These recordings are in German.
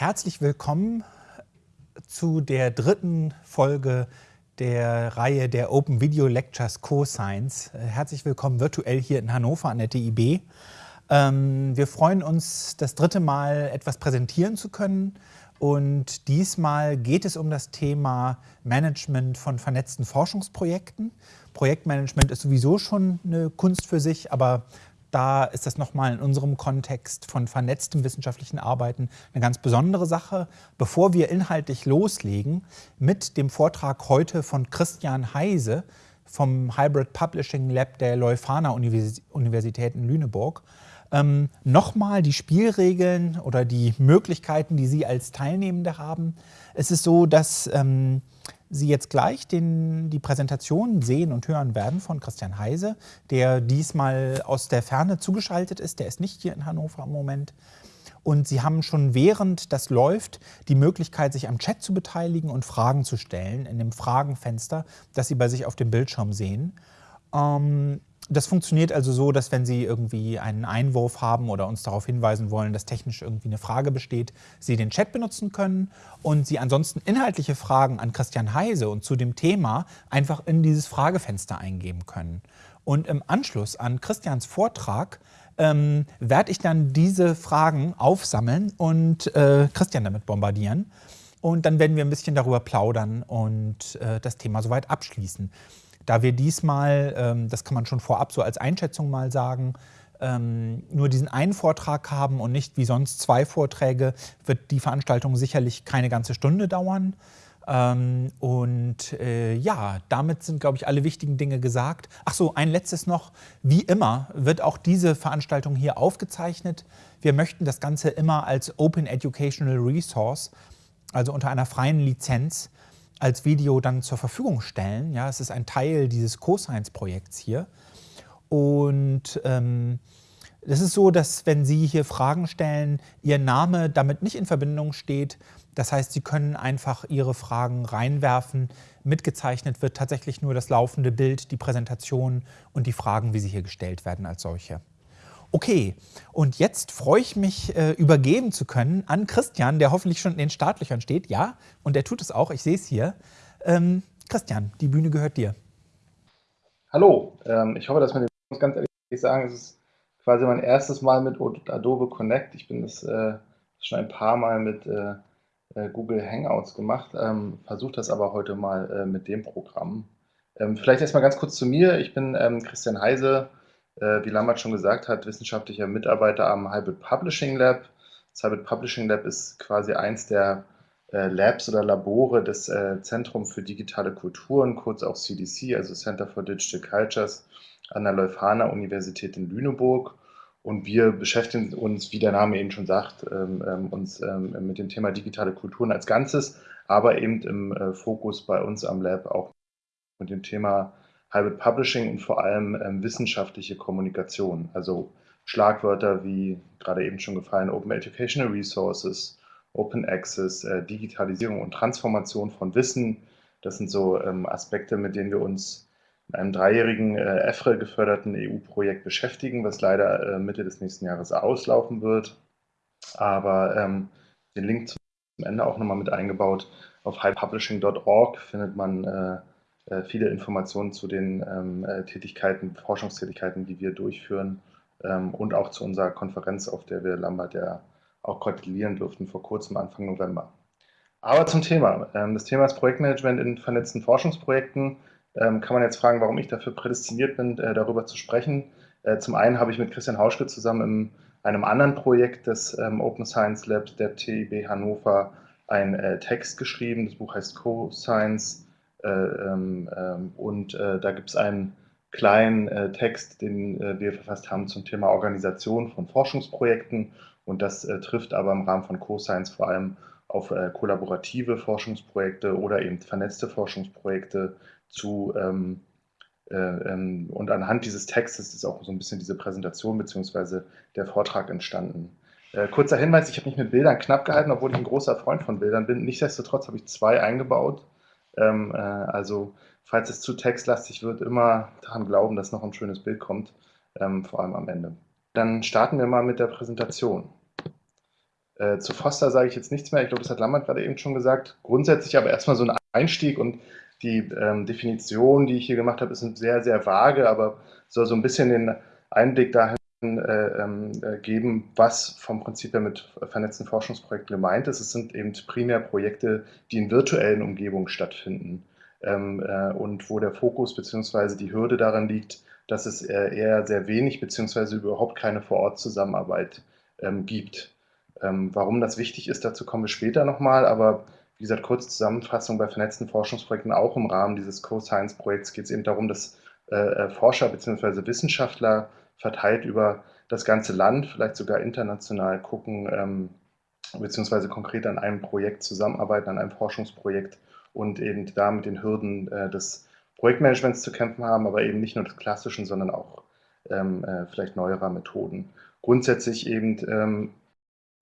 Herzlich willkommen zu der dritten Folge der Reihe der Open Video Lectures Co-Science. Herzlich willkommen virtuell hier in Hannover an der TIB. Ähm, wir freuen uns, das dritte Mal etwas präsentieren zu können. Und diesmal geht es um das Thema Management von vernetzten Forschungsprojekten. Projektmanagement ist sowieso schon eine Kunst für sich, aber da ist das nochmal in unserem Kontext von vernetztem wissenschaftlichen Arbeiten eine ganz besondere Sache. Bevor wir inhaltlich loslegen mit dem Vortrag heute von Christian Heise vom Hybrid Publishing Lab der Leuphana Universität in Lüneburg, ähm, nochmal die Spielregeln oder die Möglichkeiten, die Sie als Teilnehmende haben. Es ist so, dass ähm, Sie jetzt gleich den, die Präsentation sehen und hören werden von Christian Heise, der diesmal aus der Ferne zugeschaltet ist. Der ist nicht hier in Hannover im Moment. Und Sie haben schon während das läuft die Möglichkeit, sich am Chat zu beteiligen und Fragen zu stellen in dem Fragenfenster, das Sie bei sich auf dem Bildschirm sehen. Ähm, das funktioniert also so, dass wenn Sie irgendwie einen Einwurf haben oder uns darauf hinweisen wollen, dass technisch irgendwie eine Frage besteht, Sie den Chat benutzen können und Sie ansonsten inhaltliche Fragen an Christian Heise und zu dem Thema einfach in dieses Fragefenster eingeben können. Und im Anschluss an Christians Vortrag ähm, werde ich dann diese Fragen aufsammeln und äh, Christian damit bombardieren. Und dann werden wir ein bisschen darüber plaudern und äh, das Thema soweit abschließen. Da wir diesmal, ähm, das kann man schon vorab so als Einschätzung mal sagen, ähm, nur diesen einen Vortrag haben und nicht wie sonst zwei Vorträge, wird die Veranstaltung sicherlich keine ganze Stunde dauern. Ähm, und äh, ja, damit sind, glaube ich, alle wichtigen Dinge gesagt. Ach so, ein letztes noch. Wie immer wird auch diese Veranstaltung hier aufgezeichnet. Wir möchten das Ganze immer als Open Educational Resource, also unter einer freien Lizenz, als Video dann zur Verfügung stellen. Ja, es ist ein Teil dieses Co-Science-Projekts hier. Und ähm, es ist so, dass wenn Sie hier Fragen stellen, Ihr Name damit nicht in Verbindung steht. Das heißt, Sie können einfach Ihre Fragen reinwerfen. Mitgezeichnet wird tatsächlich nur das laufende Bild, die Präsentation und die Fragen, wie sie hier gestellt werden als solche. Okay, und jetzt freue ich mich, äh, übergeben zu können an Christian, der hoffentlich schon in den Startlöchern steht. Ja, und der tut es auch, ich sehe es hier. Ähm, Christian, die Bühne gehört dir. Hallo, ähm, ich hoffe, dass man muss ganz ehrlich sagen, es ist quasi mein erstes Mal mit Adobe Connect. Ich bin das äh, schon ein paar Mal mit äh, äh Google Hangouts gemacht, ähm, versuche das aber heute mal äh, mit dem Programm. Ähm, vielleicht erstmal ganz kurz zu mir. Ich bin ähm, Christian Heise, wie Lambert schon gesagt hat, wissenschaftlicher Mitarbeiter am Hybrid Publishing Lab. Das Hybrid Publishing Lab ist quasi eins der äh, Labs oder Labore des äh, Zentrum für digitale Kulturen, kurz auch CDC, also Center for Digital Cultures an der Leuphana Universität in Lüneburg. Und wir beschäftigen uns, wie der Name eben schon sagt, ähm, ähm, uns ähm, mit dem Thema digitale Kulturen als Ganzes, aber eben im äh, Fokus bei uns am Lab auch mit dem Thema Hybrid Publishing und vor allem ähm, wissenschaftliche Kommunikation. Also Schlagwörter wie gerade eben schon gefallen Open Educational Resources, Open Access, äh, Digitalisierung und Transformation von Wissen. Das sind so ähm, Aspekte, mit denen wir uns in einem dreijährigen äh, EFRE geförderten EU-Projekt beschäftigen, was leider äh, Mitte des nächsten Jahres auslaufen wird. Aber ähm, den Link zum Ende auch nochmal mit eingebaut. Auf highpublishing.org findet man äh, viele Informationen zu den ähm, äh, Tätigkeiten, Forschungstätigkeiten, die wir durchführen ähm, und auch zu unserer Konferenz, auf der wir Lambert ja auch gratulieren durften vor kurzem, Anfang November. Aber zum Thema. Ähm, das Thema ist Projektmanagement in vernetzten Forschungsprojekten. Kann man jetzt fragen, warum ich dafür prädestiniert bin, äh, darüber zu sprechen. Äh, zum einen habe ich mit Christian Hauschke zusammen in einem anderen Projekt des Open Science Labs der TIB Hannover einen äh, Text geschrieben. Das Buch heißt Co-Science äh, und äh, da gibt es einen kleinen äh, Text, den wir verfasst haben zum Thema Organisation von Forschungsprojekten. Und das trifft aber im Rahmen von Co-Science vor allem auf kollaborative Forschungsprojekte oder eben vernetzte Forschungsprojekte zu. Ähm, und anhand dieses Textes ist auch so ein bisschen diese Präsentation bzw. der Vortrag entstanden. kurzer Hinweis, ich habe mich mit Bildern knapp gehalten, obwohl ich ein großer Freund von Bildern bin. Nichtsdestotrotz habe ich zwei eingebaut. Ähm, äh, also falls es zu textlastig wird, immer daran glauben, dass noch ein schönes Bild kommt, ähm, vor allem am Ende. Dann starten wir mal mit der Präsentation. Äh, zu Foster sage ich jetzt nichts mehr. Ich glaube, das hat Lambert gerade eben schon gesagt. Grundsätzlich aber erstmal so ein Einstieg und die ähm, Definition, die ich hier gemacht habe, ist sehr, sehr vage, aber soll so ein bisschen den Einblick dahin geben, was vom Prinzip her mit vernetzten Forschungsprojekten gemeint ist. Es sind eben primär Projekte, die in virtuellen Umgebungen stattfinden ähm, äh, und wo der Fokus bzw. die Hürde daran liegt, dass es eher sehr wenig bzw. überhaupt keine Vor-Ort-Zusammenarbeit ähm, gibt. Ähm, warum das wichtig ist, dazu kommen wir später nochmal, aber wie gesagt, kurze Zusammenfassung bei vernetzten Forschungsprojekten, auch im Rahmen dieses Co-Science-Projekts geht es eben darum, dass äh, Forscher bzw. Wissenschaftler verteilt über das ganze Land, vielleicht sogar international gucken, ähm, beziehungsweise konkret an einem Projekt zusammenarbeiten, an einem Forschungsprojekt und eben da mit den Hürden äh, des Projektmanagements zu kämpfen haben, aber eben nicht nur des klassischen, sondern auch ähm, äh, vielleicht neuerer Methoden. Grundsätzlich eben ähm,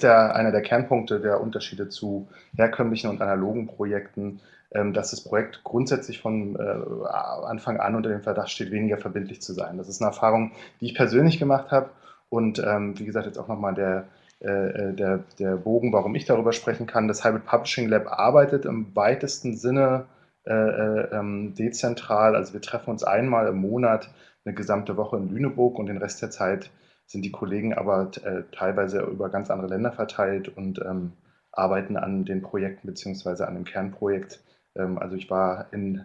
der, einer der Kernpunkte der Unterschiede zu herkömmlichen und analogen Projekten ähm, dass das Projekt grundsätzlich von äh, Anfang an unter dem Verdacht steht, weniger verbindlich zu sein. Das ist eine Erfahrung, die ich persönlich gemacht habe und ähm, wie gesagt jetzt auch nochmal der, äh, der, der Bogen, warum ich darüber sprechen kann. Das Hybrid Publishing Lab arbeitet im weitesten Sinne äh, ähm, dezentral. Also wir treffen uns einmal im Monat eine gesamte Woche in Lüneburg und den Rest der Zeit sind die Kollegen aber teilweise über ganz andere Länder verteilt und ähm, arbeiten an den Projekten beziehungsweise an dem Kernprojekt ähm, also ich war in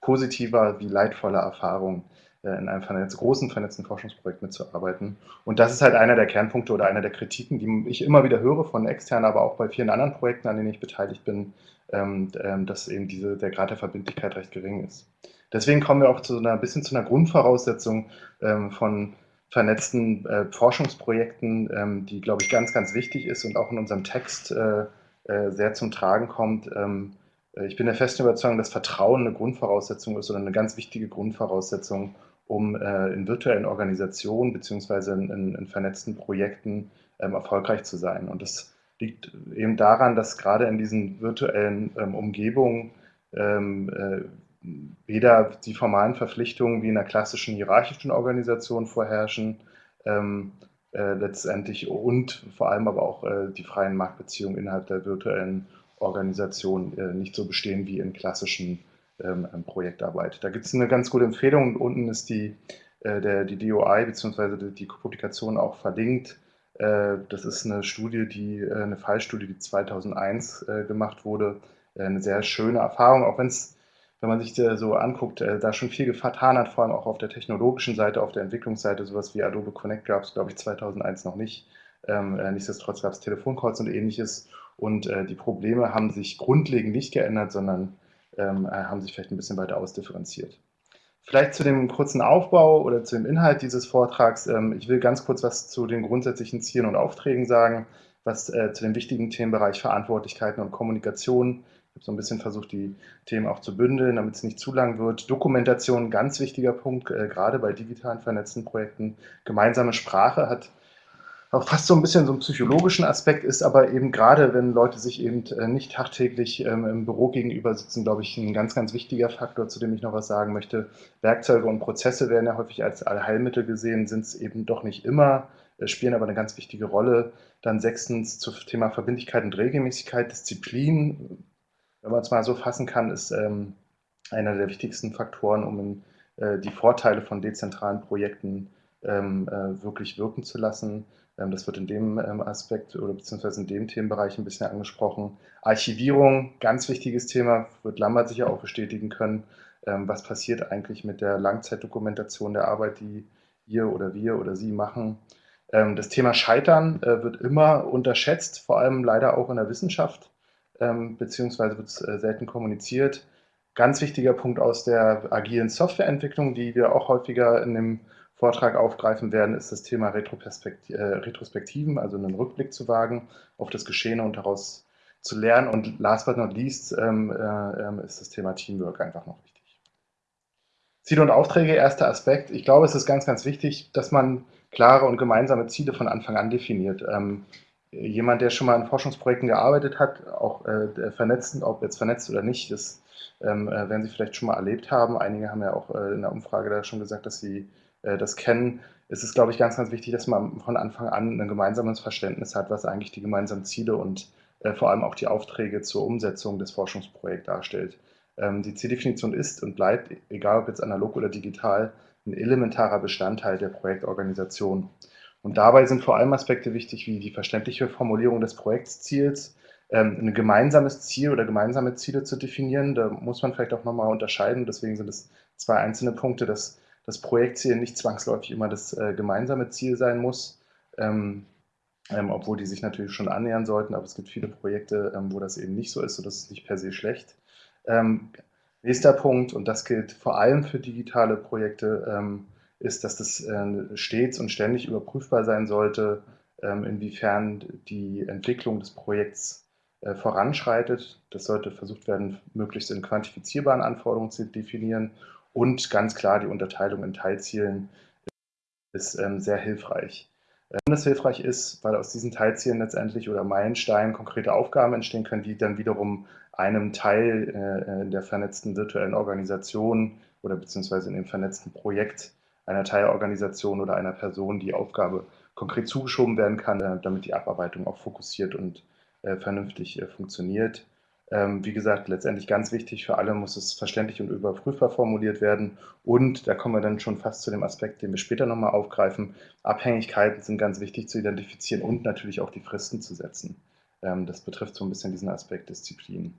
positiver wie leidvoller Erfahrung äh, in einem vernetz, großen vernetzten Forschungsprojekt mitzuarbeiten. Und das ist halt einer der Kernpunkte oder einer der Kritiken, die ich immer wieder höre von externen, aber auch bei vielen anderen Projekten, an denen ich beteiligt bin, ähm, ähm, dass eben diese, der Grad der Verbindlichkeit recht gering ist. Deswegen kommen wir auch zu einer bisschen zu einer Grundvoraussetzung von vernetzten äh, Forschungsprojekten, die, glaube ich, ganz, ganz wichtig ist und auch in unserem Text äh, sehr zum Tragen kommt. Äh, ich bin der festen Überzeugung, dass Vertrauen eine Grundvoraussetzung ist oder eine ganz wichtige Grundvoraussetzung, um äh, in virtuellen Organisationen bzw. In, in, in, vernetzten Projekten ähm, erfolgreich zu sein. Und das liegt eben daran, dass gerade in diesen virtuellen ähm, Umgebungen ähm, äh, weder die formalen Verpflichtungen wie in einer klassischen hierarchischen Organisation vorherrschen, ähm, äh, letztendlich und vor allem aber auch äh, die freien Marktbeziehungen innerhalb der virtuellen Organisation äh, nicht so bestehen wie in klassischen ähm, ähm Projektarbeit. Da gibt es eine ganz gute Empfehlung. Unten ist die, äh, der, die DOI bzw. Die, die, Publikation auch verlinkt. Äh, das ist eine Studie, die, äh, eine Fallstudie, die 2001 äh, gemacht wurde. Eine sehr schöne Erfahrung, auch wenn es wenn man sich so anguckt, da schon viel getan hat, vor allem auch auf der technologischen Seite, auf der Entwicklungsseite, sowas wie Adobe Connect gab es, glaube ich, 2001 noch nicht. Ähm, nichtsdestotrotz gab es Telefoncalls und ähnliches. Und äh, die Probleme haben sich grundlegend nicht geändert, sondern ähm, äh, haben sich vielleicht ein bisschen weiter ausdifferenziert. Vielleicht zu dem kurzen Aufbau oder zu dem Inhalt dieses Vortrags. Ähm, ich will ganz kurz was zu den grundsätzlichen Zielen und Aufträgen sagen, was äh, zu dem wichtigen Themenbereich Verantwortlichkeiten und Kommunikation. Habe so ein bisschen versucht, die Themen auch zu bündeln, damit es nicht zu lang wird. Dokumentation, ganz wichtiger Punkt, äh, gerade bei digitalen vernetzten Projekten. Gemeinsame Sprache hat auch fast so ein bisschen so einen psychologischen Aspekt ist, aber eben gerade, wenn Leute sich eben äh, nicht tagtäglich ähm, im Büro gegenüber sitzen, glaube ich, ein ganz, ganz wichtiger Faktor, zu dem ich noch was sagen möchte. Werkzeuge und Prozesse werden ja häufig als Allheilmittel gesehen, sind es eben doch nicht immer, äh, spielen aber eine ganz wichtige Rolle. Dann sechstens zum Thema Verbindlichkeit und Regelmäßigkeit, Disziplin, wenn man es mal so fassen kann, ist ähm, einer der wichtigsten Faktoren, um äh, die Vorteile von dezentralen Projekten ähm, äh, wirklich wirken zu lassen. Ähm, das wird in dem ähm, Aspekt oder beziehungsweise in dem Themenbereich ein bisschen angesprochen. Archivierung, ganz wichtiges Thema, wird Lambert sicher auch bestätigen können. Ähm, was passiert eigentlich mit der Langzeitdokumentation der Arbeit, die ihr oder wir oder Sie machen? Das Thema Scheitern äh, wird immer unterschätzt, vor allem leider auch in der Wissenschaft, beziehungsweise wird es äh, selten kommuniziert. Ganz wichtiger Punkt aus der agilen Softwareentwicklung, die wir auch häufiger in dem Vortrag aufgreifen werden, ist das Thema äh, Retrospektiven, also einen Rückblick zu wagen auf das Geschehene und daraus zu lernen. Und last but not least ähm, äh, ähm, ist das Thema Teamwork einfach noch wichtig. Ziele und Aufträge, erster Aspekt. Ich glaube, es ist ganz, ganz wichtig, dass man klare und gemeinsame Ziele von Anfang an definiert. Ähm, jemand, der schon mal in Forschungsprojekten gearbeitet hat, auch äh, vernetzt, ob jetzt vernetzt oder nicht, das ähm, äh, werden Sie vielleicht schon mal erlebt haben. Einige haben ja auch äh, in der Umfrage da schon gesagt, dass sie äh, das kennen. Es ist, glaube ich, ganz, ganz wichtig, dass man von Anfang an ein gemeinsames Verständnis hat, was eigentlich die gemeinsamen Ziele und äh, vor allem auch die Aufträge zur Umsetzung des Forschungsprojekts darstellt. Ähm, die Zieldefinition ist und bleibt, egal ob jetzt analog oder digital, ein elementarer Bestandteil der Projektorganisation. Und dabei sind vor allem Aspekte wichtig, wie die verständliche Formulierung des Projektziels, ähm, ein gemeinsames Ziel oder gemeinsame Ziele zu definieren. Da muss man vielleicht auch nochmal unterscheiden. Deswegen sind es zwei einzelne Punkte, dass das Projektziel nicht zwangsläufig immer das äh, gemeinsame Ziel sein muss, ähm, ähm, obwohl die sich natürlich schon annähern sollten. Aber es gibt viele Projekte, ähm, wo das eben nicht so ist und das ist nicht per se schlecht. Ähm, nächster Punkt, und das gilt vor allem für digitale Projekte, ähm, ist, dass das äh, stets und ständig überprüfbar sein sollte, inwiefern die Entwicklung des Projekts äh, voranschreitet. Das sollte versucht werden, möglichst in quantifizierbaren Anforderungen zu definieren und ganz klar die Unterteilung in Teilzielen ist ähm, sehr hilfreich. Warum das hilfreich ist, weil aus diesen Teilzielen letztendlich oder Meilensteinen konkrete Aufgaben entstehen können, die dann wiederum einem Teil äh, in der vernetzten virtuellen Organisation oder beziehungsweise in dem vernetzten Projekt einer Teilorganisation oder einer Person die Aufgabe konkret zugeschoben werden kann, äh, damit die Abarbeitung auch fokussiert und äh, vernünftig äh, funktioniert. Ähm, wie gesagt, letztendlich ganz wichtig für alle muss es verständlich und überprüfbar formuliert werden. Und da kommen wir dann schon fast zu dem Aspekt, den wir später nochmal aufgreifen. Abhängigkeiten sind ganz wichtig zu identifizieren und natürlich auch die Fristen zu setzen. Ähm, das betrifft so ein bisschen diesen Aspekt Disziplin.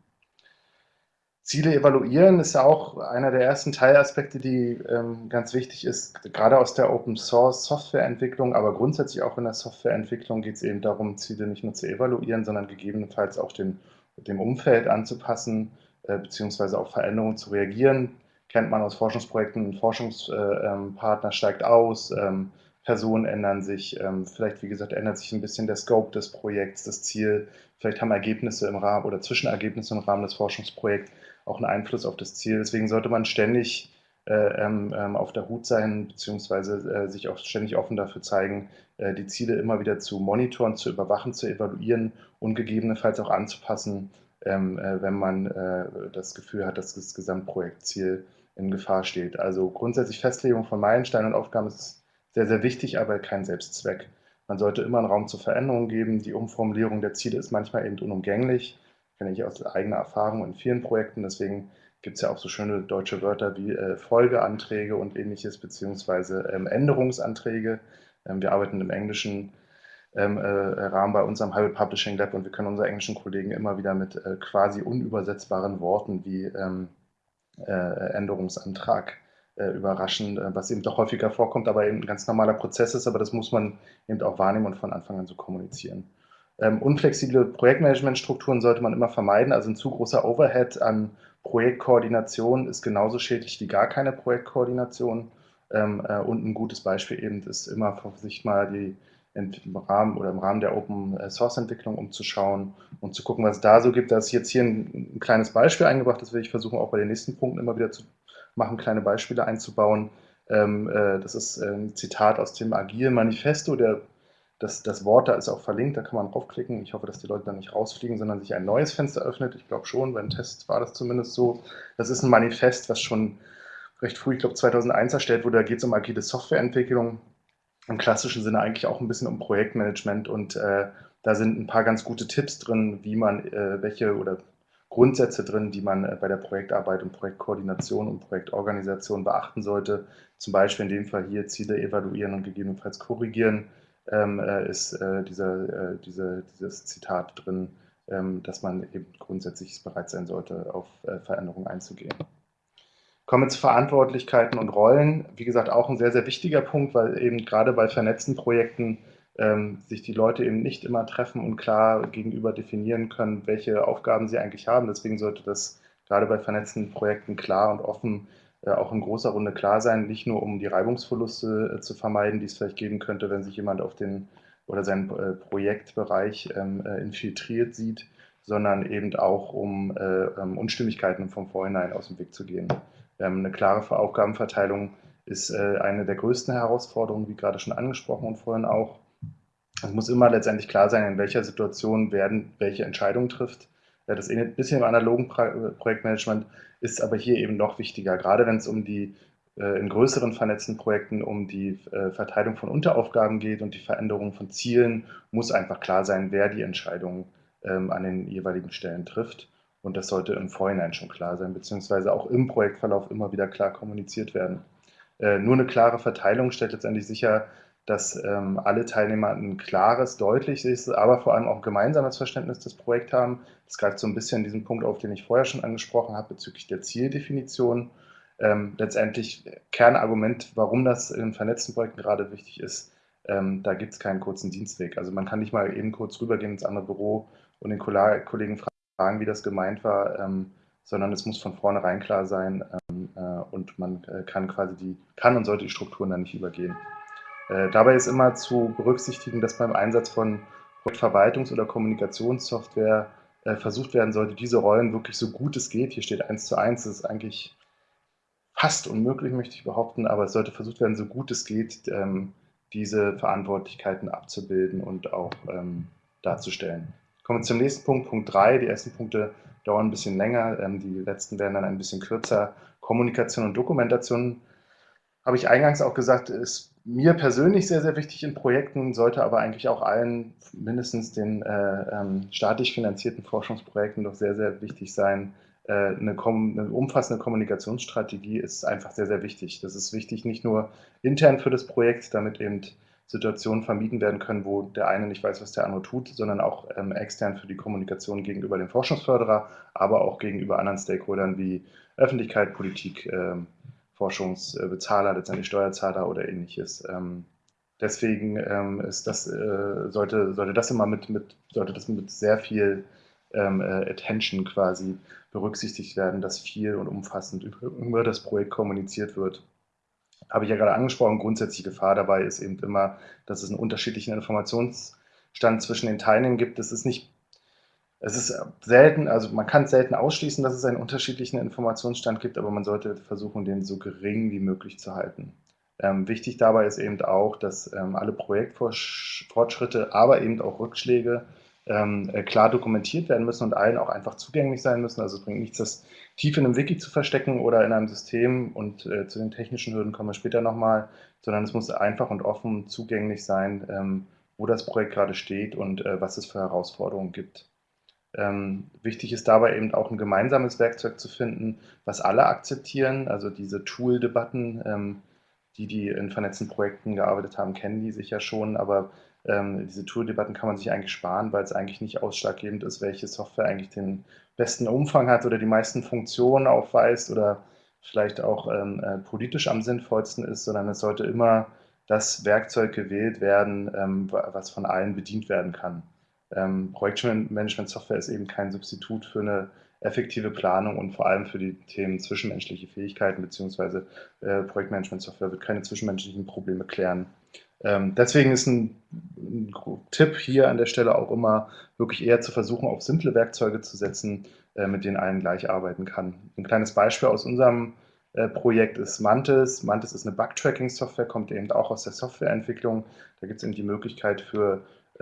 Ziele evaluieren ist ja auch einer der ersten Teilaspekte, die ähm, ganz wichtig ist, gerade aus der Open Source Softwareentwicklung, aber grundsätzlich auch in der Softwareentwicklung geht es eben darum, Ziele nicht nur zu evaluieren, sondern gegebenenfalls auch den, dem Umfeld anzupassen, äh, beziehungsweise auf Veränderungen zu reagieren. Kennt man aus Forschungsprojekten, Forschungspartner äh, steigt aus, ähm, Personen ändern sich, ähm, vielleicht, wie gesagt, ändert sich ein bisschen der Scope des Projekts, das Ziel, vielleicht haben Ergebnisse im Rahmen oder Zwischenergebnisse im Rahmen des Forschungsprojekts auch einen Einfluss auf das Ziel. Deswegen sollte man ständig äh, ähm, ähm, auf der Hut sein, beziehungsweise äh, sich auch ständig offen dafür zeigen, äh, die Ziele immer wieder zu monitoren, zu überwachen, zu evaluieren und gegebenenfalls auch anzupassen, ähm, äh, wenn man äh, das Gefühl hat, dass das Gesamtprojektziel in Gefahr steht. Also grundsätzlich Festlegung von Meilensteinen und Aufgaben ist sehr, sehr wichtig, aber kein Selbstzweck. Man sollte immer einen Raum zur Veränderung geben. Die Umformulierung der Ziele ist manchmal eben unumgänglich kenne ich aus eigener Erfahrung in vielen Projekten. Deswegen gibt es ja auch so schöne deutsche Wörter wie äh, Folgeanträge und ähnliches, beziehungsweise ähm, Änderungsanträge. Ähm, wir arbeiten im englischen ähm, äh, Rahmen bei unserem Hybrid Publishing Lab und wir können unsere englischen Kollegen immer wieder mit äh, quasi unübersetzbaren Worten wie ähm, äh, Änderungsantrag äh, überraschen, äh, was eben doch häufiger vorkommt, aber eben ein ganz normaler Prozess ist, aber das muss man eben auch wahrnehmen und von Anfang an so kommunizieren. Ähm, unflexible Projektmanagementstrukturen sollte man immer vermeiden. Also ein zu großer Overhead an Projektkoordination ist genauso schädlich wie gar keine Projektkoordination. Ähm, äh, und ein gutes Beispiel eben ist immer, sich mal die im Rahmen oder im Rahmen der Open Source Entwicklung umzuschauen und zu gucken, was es da so gibt. Da ist jetzt hier ein, ein, kleines Beispiel eingebracht, das will ich versuchen, auch bei den nächsten Punkten immer wieder zu machen, kleine Beispiele einzubauen. Ähm, äh, das ist ein Zitat aus dem Agile Manifesto der das, das Wort da ist auch verlinkt, da kann man draufklicken. Ich hoffe, dass die Leute dann nicht rausfliegen, sondern sich ein neues Fenster öffnet. Ich glaube schon, beim Test war das zumindest so. Das ist ein Manifest, was schon recht früh, ich glaube 2001 erstellt wurde. Da geht es um agile Softwareentwicklung. Im klassischen Sinne eigentlich auch ein bisschen um Projektmanagement und äh, da sind ein paar ganz gute Tipps drin, wie man äh, welche oder Grundsätze drin, die man äh, bei der Projektarbeit und Projektkoordination und Projektorganisation beachten sollte. Zum Beispiel in dem Fall hier Ziele evaluieren und gegebenenfalls korrigieren ist äh, dieser, äh, diese, dieses Zitat drin, ähm, dass man eben grundsätzlich bereit sein sollte, auf äh, Veränderungen einzugehen. Kommen wir zu Verantwortlichkeiten und Rollen. Wie gesagt, auch ein sehr, sehr wichtiger Punkt, weil eben gerade bei vernetzten Projekten ähm, sich die Leute eben nicht immer treffen und klar gegenüber definieren können, welche Aufgaben sie eigentlich haben. Deswegen sollte das gerade bei vernetzten Projekten klar und offen auch in großer Runde klar sein, nicht nur um die Reibungsverluste äh, zu vermeiden, die es vielleicht geben könnte, wenn sich jemand auf den oder seinen äh, Projektbereich ähm, infiltriert sieht, sondern eben auch um ähm, Unstimmigkeiten vom Vorhinein aus dem Weg zu gehen. Ähm, eine klare Aufgabenverteilung ist eine der größten Herausforderungen, wie gerade schon angesprochen und vorhin auch. Es muss immer letztendlich klar sein, in welcher Situation werden welche Entscheidungen trifft. Das ein bisschen im analogen Projektmanagement ist aber hier eben noch wichtiger, gerade wenn es um die in größeren vernetzten Projekten um die Verteilung von Unteraufgaben geht und die Veränderung von Zielen, muss einfach klar sein, wer die Entscheidungen ähm, an den jeweiligen Stellen trifft. Und das sollte im Vorhinein schon klar sein, beziehungsweise auch im Projektverlauf immer wieder klar kommuniziert werden. Äh, nur eine klare Verteilung stellt letztendlich sicher, dass ähm, alle Teilnehmer ein klares, deutliches, aber vor allem auch gemeinsames Verständnis des Projekts haben. Das greift so ein bisschen diesen Punkt auf, den ich vorher schon angesprochen habe bezüglich der Zieldefinition. Ähm, letztendlich Kernargument, warum das in vernetzten Projekten gerade wichtig ist, ähm, da gibt es keinen kurzen Dienstweg. Also man kann nicht mal eben kurz rübergehen ins andere Büro und den Kollegen fragen, wie das gemeint war, ähm, sondern es muss von vornherein klar sein ähm, äh, und man äh, kann quasi die, kann und sollte die Strukturen dann nicht übergehen. Äh, dabei ist immer zu berücksichtigen, dass beim Einsatz von Verwaltungs- oder Kommunikationssoftware äh, versucht werden sollte, diese Rollen wirklich so gut es geht, hier steht eins zu eins, das ist eigentlich fast unmöglich, möchte ich behaupten, aber es sollte versucht werden, so gut es geht, ähm, diese Verantwortlichkeiten abzubilden und auch ähm, darzustellen. Kommen wir zum nächsten Punkt, Punkt 3. Die ersten Punkte dauern ein bisschen länger, ähm, die letzten werden dann ein bisschen kürzer. Kommunikation und Dokumentation, habe ich eingangs auch gesagt, ist mir persönlich sehr, sehr wichtig in Projekten, sollte aber eigentlich auch allen, mindestens den äh, ähm, staatlich finanzierten Forschungsprojekten doch sehr, sehr wichtig sein. Äh, eine, eine, umfassende Kommunikationsstrategie ist einfach sehr, sehr wichtig. Das ist wichtig nicht nur intern für das Projekt, damit eben Situationen vermieden werden können, wo der eine nicht weiß, was der andere tut, sondern auch ähm, extern für die Kommunikation gegenüber dem Forschungsförderer, aber auch gegenüber anderen Stakeholdern wie Öffentlichkeit, Politik, ähm, Forschungsbezahler, letztendlich Steuerzahler oder ähnliches. Ähm, deswegen ähm, ist das, äh, sollte, sollte das immer mit, mit, sollte das mit sehr viel ähm, äh, Attention quasi berücksichtigt werden, dass viel und umfassend über, über das Projekt kommuniziert wird habe ich ja gerade angesprochen, grundsätzliche Gefahr dabei ist eben immer, dass es einen unterschiedlichen Informationsstand zwischen den Teilnehmern gibt. Es ist nicht, es ist selten, also man kann selten ausschließen, dass es einen unterschiedlichen Informationsstand gibt, aber man sollte versuchen, den so gering wie möglich zu halten. Ähm, wichtig dabei ist eben auch, dass ähm, alle Projektfortschritte, aber eben auch Rückschläge ähm, äh, klar dokumentiert werden müssen und allen auch einfach zugänglich sein müssen. Also es bringt nichts, das tief in einem Wiki zu verstecken oder in einem System und äh, zu den technischen Hürden kommen wir später nochmal, sondern es muss einfach und offen zugänglich sein, ähm, wo das Projekt gerade steht und äh, was es für Herausforderungen gibt. Ähm, wichtig ist dabei eben auch ein gemeinsames Werkzeug zu finden, was alle akzeptieren, also diese Tool-Debatten, ähm, die, die in vernetzten Projekten gearbeitet haben, kennen die sicher schon, aber ähm, diese Tool-Debatten kann man sich eigentlich sparen, weil es eigentlich nicht ausschlaggebend ist, welche Software eigentlich den besten Umfang hat oder die meisten Funktionen aufweist oder vielleicht auch ähm, äh, politisch am sinnvollsten ist, sondern es sollte immer das Werkzeug gewählt werden, ähm, was von allen bedient werden kann. Ähm, Projektmanagement-Software ist eben kein Substitut für eine effektive Planung und vor allem für die Themen zwischenmenschliche Fähigkeiten beziehungsweise äh, Projektmanagement-Software wird keine zwischenmenschlichen Probleme klären. Ähm, deswegen ist ein, ein, Tipp hier an der Stelle auch immer, wirklich eher zu versuchen, auf simple Werkzeuge zu setzen, äh, mit denen allen gleich arbeiten kann. Ein kleines Beispiel aus unserem äh, Projekt ist Mantis. Mantis ist eine Bug-Tracking-Software, kommt eben auch aus der Softwareentwicklung. Da gibt es eben die Möglichkeit für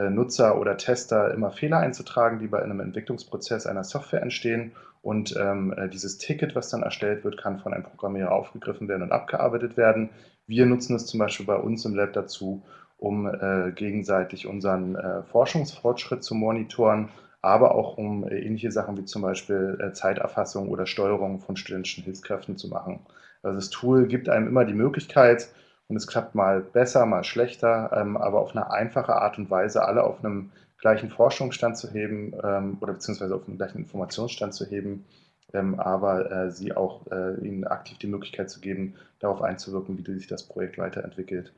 Nutzer oder Tester immer Fehler einzutragen, die bei einem Entwicklungsprozess einer Software entstehen. Und ähm, äh, dieses Ticket, was dann erstellt wird, kann von einem Programmierer aufgegriffen werden und abgearbeitet werden. Wir nutzen es zum Beispiel bei uns im Lab dazu, um äh, gegenseitig unseren äh, Forschungsfortschritt zu monitoren, aber auch um äh, ähnliche Sachen wie zum Beispiel äh, Zeiterfassung oder Steuerung von studentischen Hilfskräften zu machen. Also das Tool gibt einem immer die Möglichkeit, und es klappt mal besser, mal schlechter, ähm, aber auf eine einfache Art und Weise alle auf einem gleichen Forschungsstand zu heben ähm, oder beziehungsweise auf einem gleichen Informationsstand zu heben, ähm, aber äh, sie auch äh, ihnen aktiv die Möglichkeit zu geben, darauf einzuwirken, wie sich das Projekt weiterentwickelt.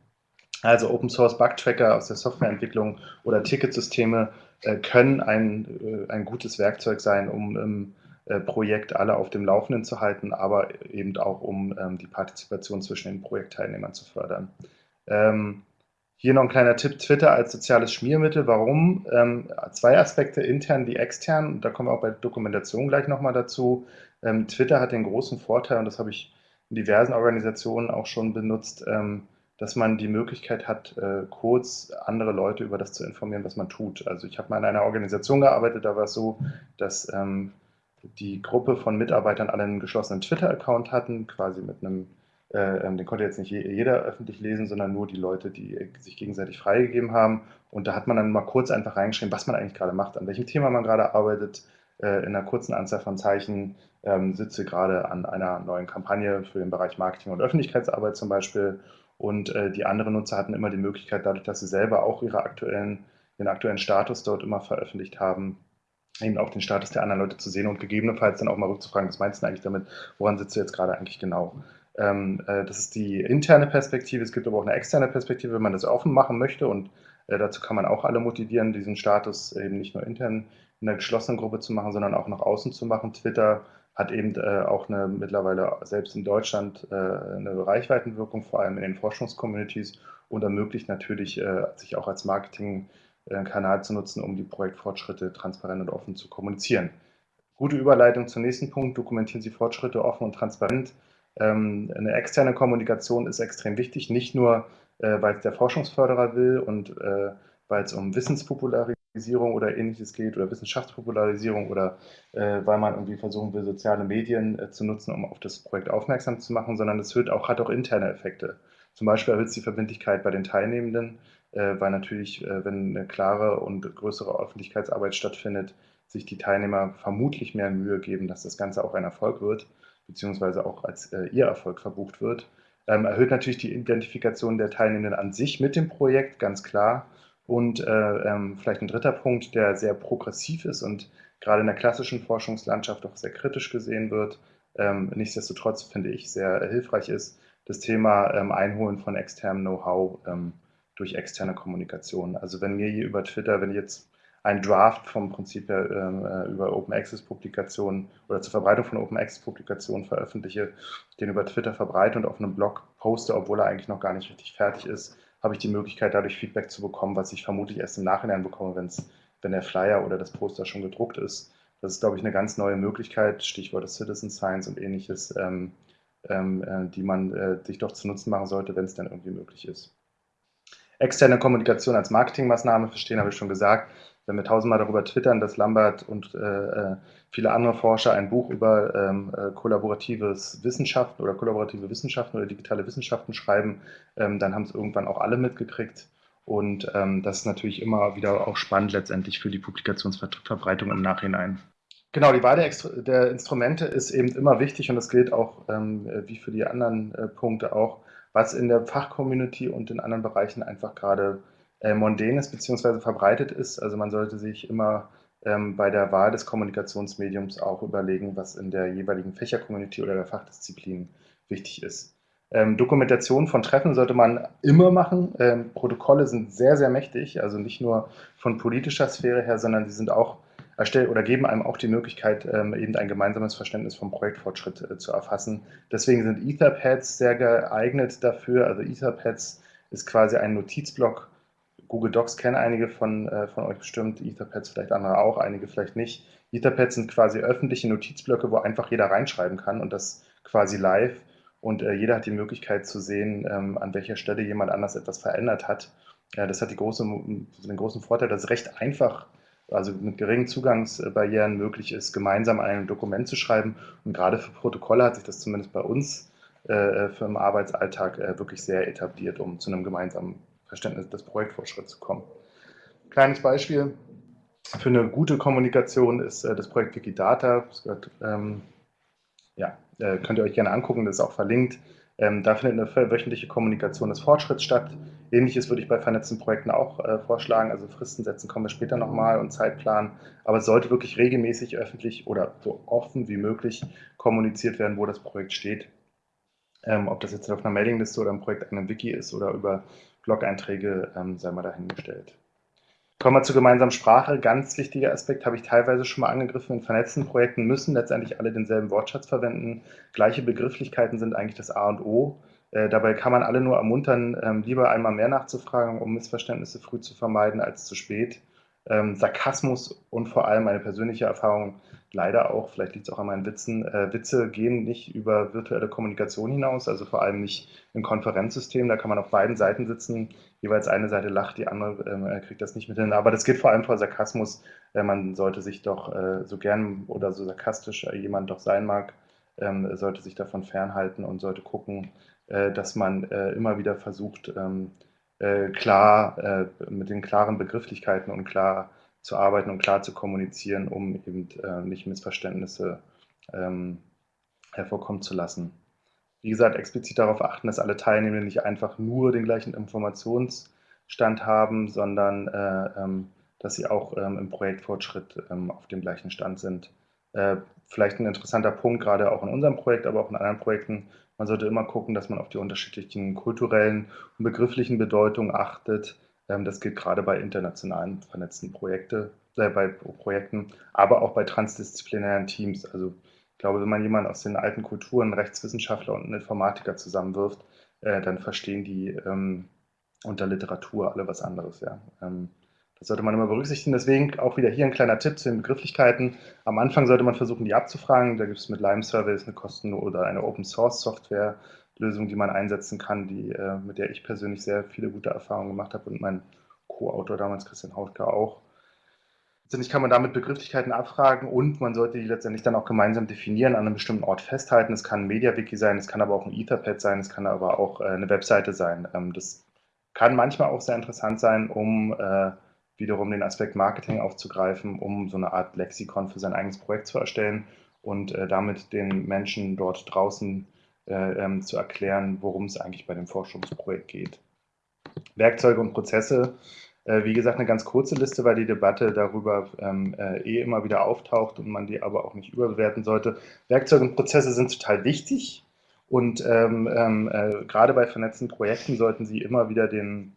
Also Open Source Bug Tracker aus der Softwareentwicklung oder Ticketsysteme äh, können ein, ein gutes Werkzeug sein, um im Projekt alle auf dem Laufenden zu halten, aber eben auch um ähm, die Partizipation zwischen den Projektteilnehmern zu fördern. Ähm, hier noch ein kleiner Tipp, Twitter als soziales Schmiermittel. Warum? Ähm, zwei Aspekte, intern wie extern. Da kommen wir auch bei Dokumentation gleich nochmal dazu. Ähm, Twitter hat den großen Vorteil, und das habe ich in diversen Organisationen auch schon benutzt, ähm, dass man die Möglichkeit hat, äh, kurz andere Leute über das zu informieren, was man tut. Also ich habe mal in einer Organisation gearbeitet, da war es so, dass ähm, die Gruppe von Mitarbeitern alle einen geschlossenen Twitter-Account hatten, quasi mit einem, äh, ähm, den konnte jetzt nicht jeder öffentlich lesen, sondern nur die Leute, die sich gegenseitig freigegeben haben. Und da hat man dann mal kurz einfach reingeschrieben, was man eigentlich gerade macht, an welchem Thema man gerade arbeitet, äh, in einer kurzen Anzahl von Zeichen, ähm, sitze gerade an einer neuen Kampagne für den Bereich Marketing und Öffentlichkeitsarbeit zum Beispiel. Und äh, die anderen Nutzer hatten immer die Möglichkeit, dadurch, dass sie selber auch ihre aktuellen, ihren aktuellen Status dort immer veröffentlicht haben, eben auch den Status der anderen Leute zu sehen und gegebenenfalls dann auch mal rückzufragen, was meinst du eigentlich damit, woran sitzt du jetzt gerade eigentlich genau? Ähm, äh, das ist die interne Perspektive, es gibt aber auch eine externe Perspektive, wenn man das offen machen möchte und äh, dazu kann man auch alle motivieren, diesen Status eben nicht nur intern in einer geschlossenen Gruppe zu machen, sondern auch nach außen zu machen. Twitter hat eben äh, auch eine mittlerweile selbst in Deutschland äh, eine Reichweitenwirkung, vor allem in den Forschungscommunities und ermöglicht natürlich, äh, sich auch als Marketingkanal zu nutzen, um die Projektfortschritte transparent und offen zu kommunizieren. Gute Überleitung zum nächsten Punkt. Dokumentieren Sie Fortschritte offen und transparent. Ähm, eine externe Kommunikation ist extrem wichtig, nicht nur, äh, weil es der Forschungsförderer will und äh, weil es um Wissenspopularisierung oder ähnliches geht oder Wissenschaftspopularisierung oder äh, weil man irgendwie versuchen will, soziale Medien äh, zu nutzen, um auf das Projekt aufmerksam zu machen, sondern es auch, hat auch interne Effekte. Zum Beispiel erhöht es die Verbindlichkeit bei den Teilnehmenden, äh, weil natürlich, äh, wenn eine klare und größere Öffentlichkeitsarbeit stattfindet, sich die Teilnehmer vermutlich mehr Mühe geben, dass das Ganze auch ein Erfolg wird, beziehungsweise auch als äh, ihr Erfolg verbucht wird. Ähm, erhöht natürlich die Identifikation der Teilnehmenden an sich mit dem Projekt, ganz klar. Und äh, ähm, vielleicht ein dritter Punkt, der sehr progressiv ist und gerade in der klassischen Forschungslandschaft auch sehr kritisch gesehen wird, ähm, nichtsdestotrotz finde ich sehr hilfreich ist, das Thema Einholen von externem Know-how durch externe Kommunikation. Also wenn mir hier über Twitter, wenn ich jetzt ein Draft vom Prinzip her ähm, äh, über Open Access Publikationen oder zur Verbreitung von Open Access Publikationen veröffentliche, den über Twitter verbreite und auf einem Blog poste, obwohl er eigentlich noch gar nicht richtig fertig ist, habe ich die Möglichkeit, dadurch Feedback zu bekommen, was ich vermutlich erst im Nachhinein bekomme, wenn's, wenn der Flyer oder das Poster schon gedruckt ist. Das ist, glaube ich, eine ganz neue Möglichkeit, Stichwort Citizen Science und ähnliches, ähm, ähm, äh, die man äh, sich doch zu Nutzen machen sollte, wenn es dann irgendwie möglich ist. Externe Kommunikation als Marketingmaßnahme verstehen, habe ich schon gesagt wenn wir tausendmal darüber twittern, dass Lambert und äh, äh, viele andere Forscher ein Buch über ähm, äh, kollaboratives Wissenschaften oder kollaborative Wissenschaften oder digitale Wissenschaften schreiben, ähm, dann haben es irgendwann auch alle mitgekriegt. Und ähm, das ist natürlich immer wieder auch spannend letztendlich für die Publikationsverbreitung im Nachhinein. Genau, die Wahl der, Instrumente ist eben immer wichtig und das gilt auch ähm, wie für die anderen äh, Punkte auch, was in der Fachcommunity und in anderen Bereichen einfach gerade äh, mondän ist bzw. verbreitet ist. Also man sollte sich immer ähm, bei der Wahl des Kommunikationsmediums auch überlegen, was in der jeweiligen Fächercommunity oder der Fachdisziplin wichtig ist. Ähm, Dokumentation von Treffen sollte man immer machen. Ähm, Protokolle sind sehr, sehr mächtig, also nicht nur von politischer Sphäre her, sondern sie sind auch erstellt oder geben einem auch die Möglichkeit, ähm, eben ein gemeinsames Verständnis vom Projektfortschritt äh, zu erfassen. Deswegen sind Etherpads sehr geeignet dafür. Also Etherpads ist quasi ein Notizblock, Google Docs kennen einige von, äh, von euch bestimmt, Etherpads vielleicht andere auch, einige vielleicht nicht. Etherpads sind quasi öffentliche Notizblöcke, wo einfach jeder reinschreiben kann und das quasi live. Und äh, jeder hat die Möglichkeit zu sehen, ähm, an welcher Stelle jemand anders etwas verändert hat. Ja, das hat die große, den großen Vorteil, dass es recht einfach, also mit geringen Zugangsbarrieren möglich ist, gemeinsam ein Dokument zu schreiben. Und gerade für Protokolle hat sich das zumindest bei uns äh, für den Arbeitsalltag äh, wirklich sehr etabliert, um zu einem gemeinsamen Verständnis des Projektfortschritts zu kommen. Kleines Beispiel für eine gute Kommunikation ist äh, das Projekt Wikidata. Das gehört, ähm, ja, äh, könnt ihr euch gerne angucken, das ist auch verlinkt. Ähm, da findet eine wöchentliche Kommunikation des Fortschritts statt. Ähnliches würde ich bei vernetzten Projekten auch äh, vorschlagen. Also Fristen setzen kommen wir später nochmal und Zeitplan. Aber es sollte wirklich regelmäßig öffentlich oder so offen wie möglich kommuniziert werden, wo das Projekt steht. Ähm, ob das jetzt auf einer Mailingliste oder im Projekt einem Wiki ist oder über Blog-Einträge ähm, sei mal dahingestellt. Kommen wir zur gemeinsamen Sprache. Ganz wichtiger Aspekt, habe ich teilweise schon mal angegriffen. In vernetzten Projekten müssen letztendlich alle denselben Wortschatz verwenden. Gleiche Begrifflichkeiten sind eigentlich das A und O. Äh, dabei kann man alle nur ermuntern, ähm, lieber einmal mehr nachzufragen, um Missverständnisse früh zu vermeiden als zu spät. Ähm, Sarkasmus und vor allem eine persönliche Erfahrung, leider auch, vielleicht liegt es auch an meinen Witzen, äh, Witze gehen nicht über virtuelle Kommunikation hinaus, also vor allem nicht im Konferenzsystem. Da kann man auf beiden Seiten sitzen, jeweils eine Seite lacht, die andere äh, kriegt das nicht mit hin. Aber das geht vor allem vor Sarkasmus. Äh, man sollte sich doch äh, so gern oder so sarkastisch jemand doch sein mag, ähm, sollte sich davon fernhalten und sollte gucken, äh, dass man äh, immer wieder versucht, ähm, klar mit den klaren Begrifflichkeiten und klar zu arbeiten und klar zu kommunizieren, um eben äh, nicht Missverständnisse ähm, hervorkommen zu lassen. Wie gesagt, explizit darauf achten, dass alle Teilnehmer nicht einfach nur den gleichen Informationsstand haben, sondern äh, ähm, dass sie auch ähm, im Projektfortschritt ähm, auf dem gleichen Stand sind. Äh, vielleicht ein interessanter Punkt, gerade auch in unserem Projekt, aber auch in anderen Projekten. Man sollte immer gucken, dass man auf die unterschiedlichen kulturellen und begrifflichen Bedeutungen achtet, ähm, das gilt gerade bei internationalen vernetzten Projekte, äh, bei Projekten, aber auch bei transdisziplinären Teams. Also glaube, wenn man jemanden aus den alten Kulturen, Rechtswissenschaftler und einen Informatiker zusammenwirft, äh, dann verstehen die ähm, unter Literatur alle was anderes. Ja. Ähm, das sollte man immer berücksichtigen. Deswegen auch wieder hier ein kleiner Tipp zu den Begrifflichkeiten. Am Anfang sollte man versuchen, die abzufragen. Da gibt es mit Lime Surveys eine Kosten- oder eine Open Source Software, Lösung, die man einsetzen kann, die, äh, mit der ich persönlich sehr viele gute Erfahrungen gemacht habe und mein Co-Autor damals, Christian Hautke, auch. Letztendlich kann man damit Begrifflichkeiten abfragen und man sollte die letztendlich dann auch gemeinsam definieren, an einem bestimmten Ort festhalten. Es kann ein MediaWiki sein, es kann aber auch ein Etherpad sein, es kann aber auch äh, eine Webseite sein. Ähm, das kann manchmal auch sehr interessant sein, um äh, wiederum den Aspekt Marketing aufzugreifen, um so eine Art Lexikon für sein eigenes Projekt zu erstellen und damit den Menschen dort draußen äh, ähm, zu erklären, worum es eigentlich bei dem Forschungsprojekt geht. Werkzeuge und Prozesse, äh, wie gesagt, eine ganz kurze Liste, weil die Debatte darüber ähm, äh, eh immer wieder auftaucht und man die aber auch nicht überbewerten sollte. Werkzeuge und Prozesse sind total wichtig und ähm, ähm äh, gerade bei vernetzten Projekten sollten sie immer wieder den,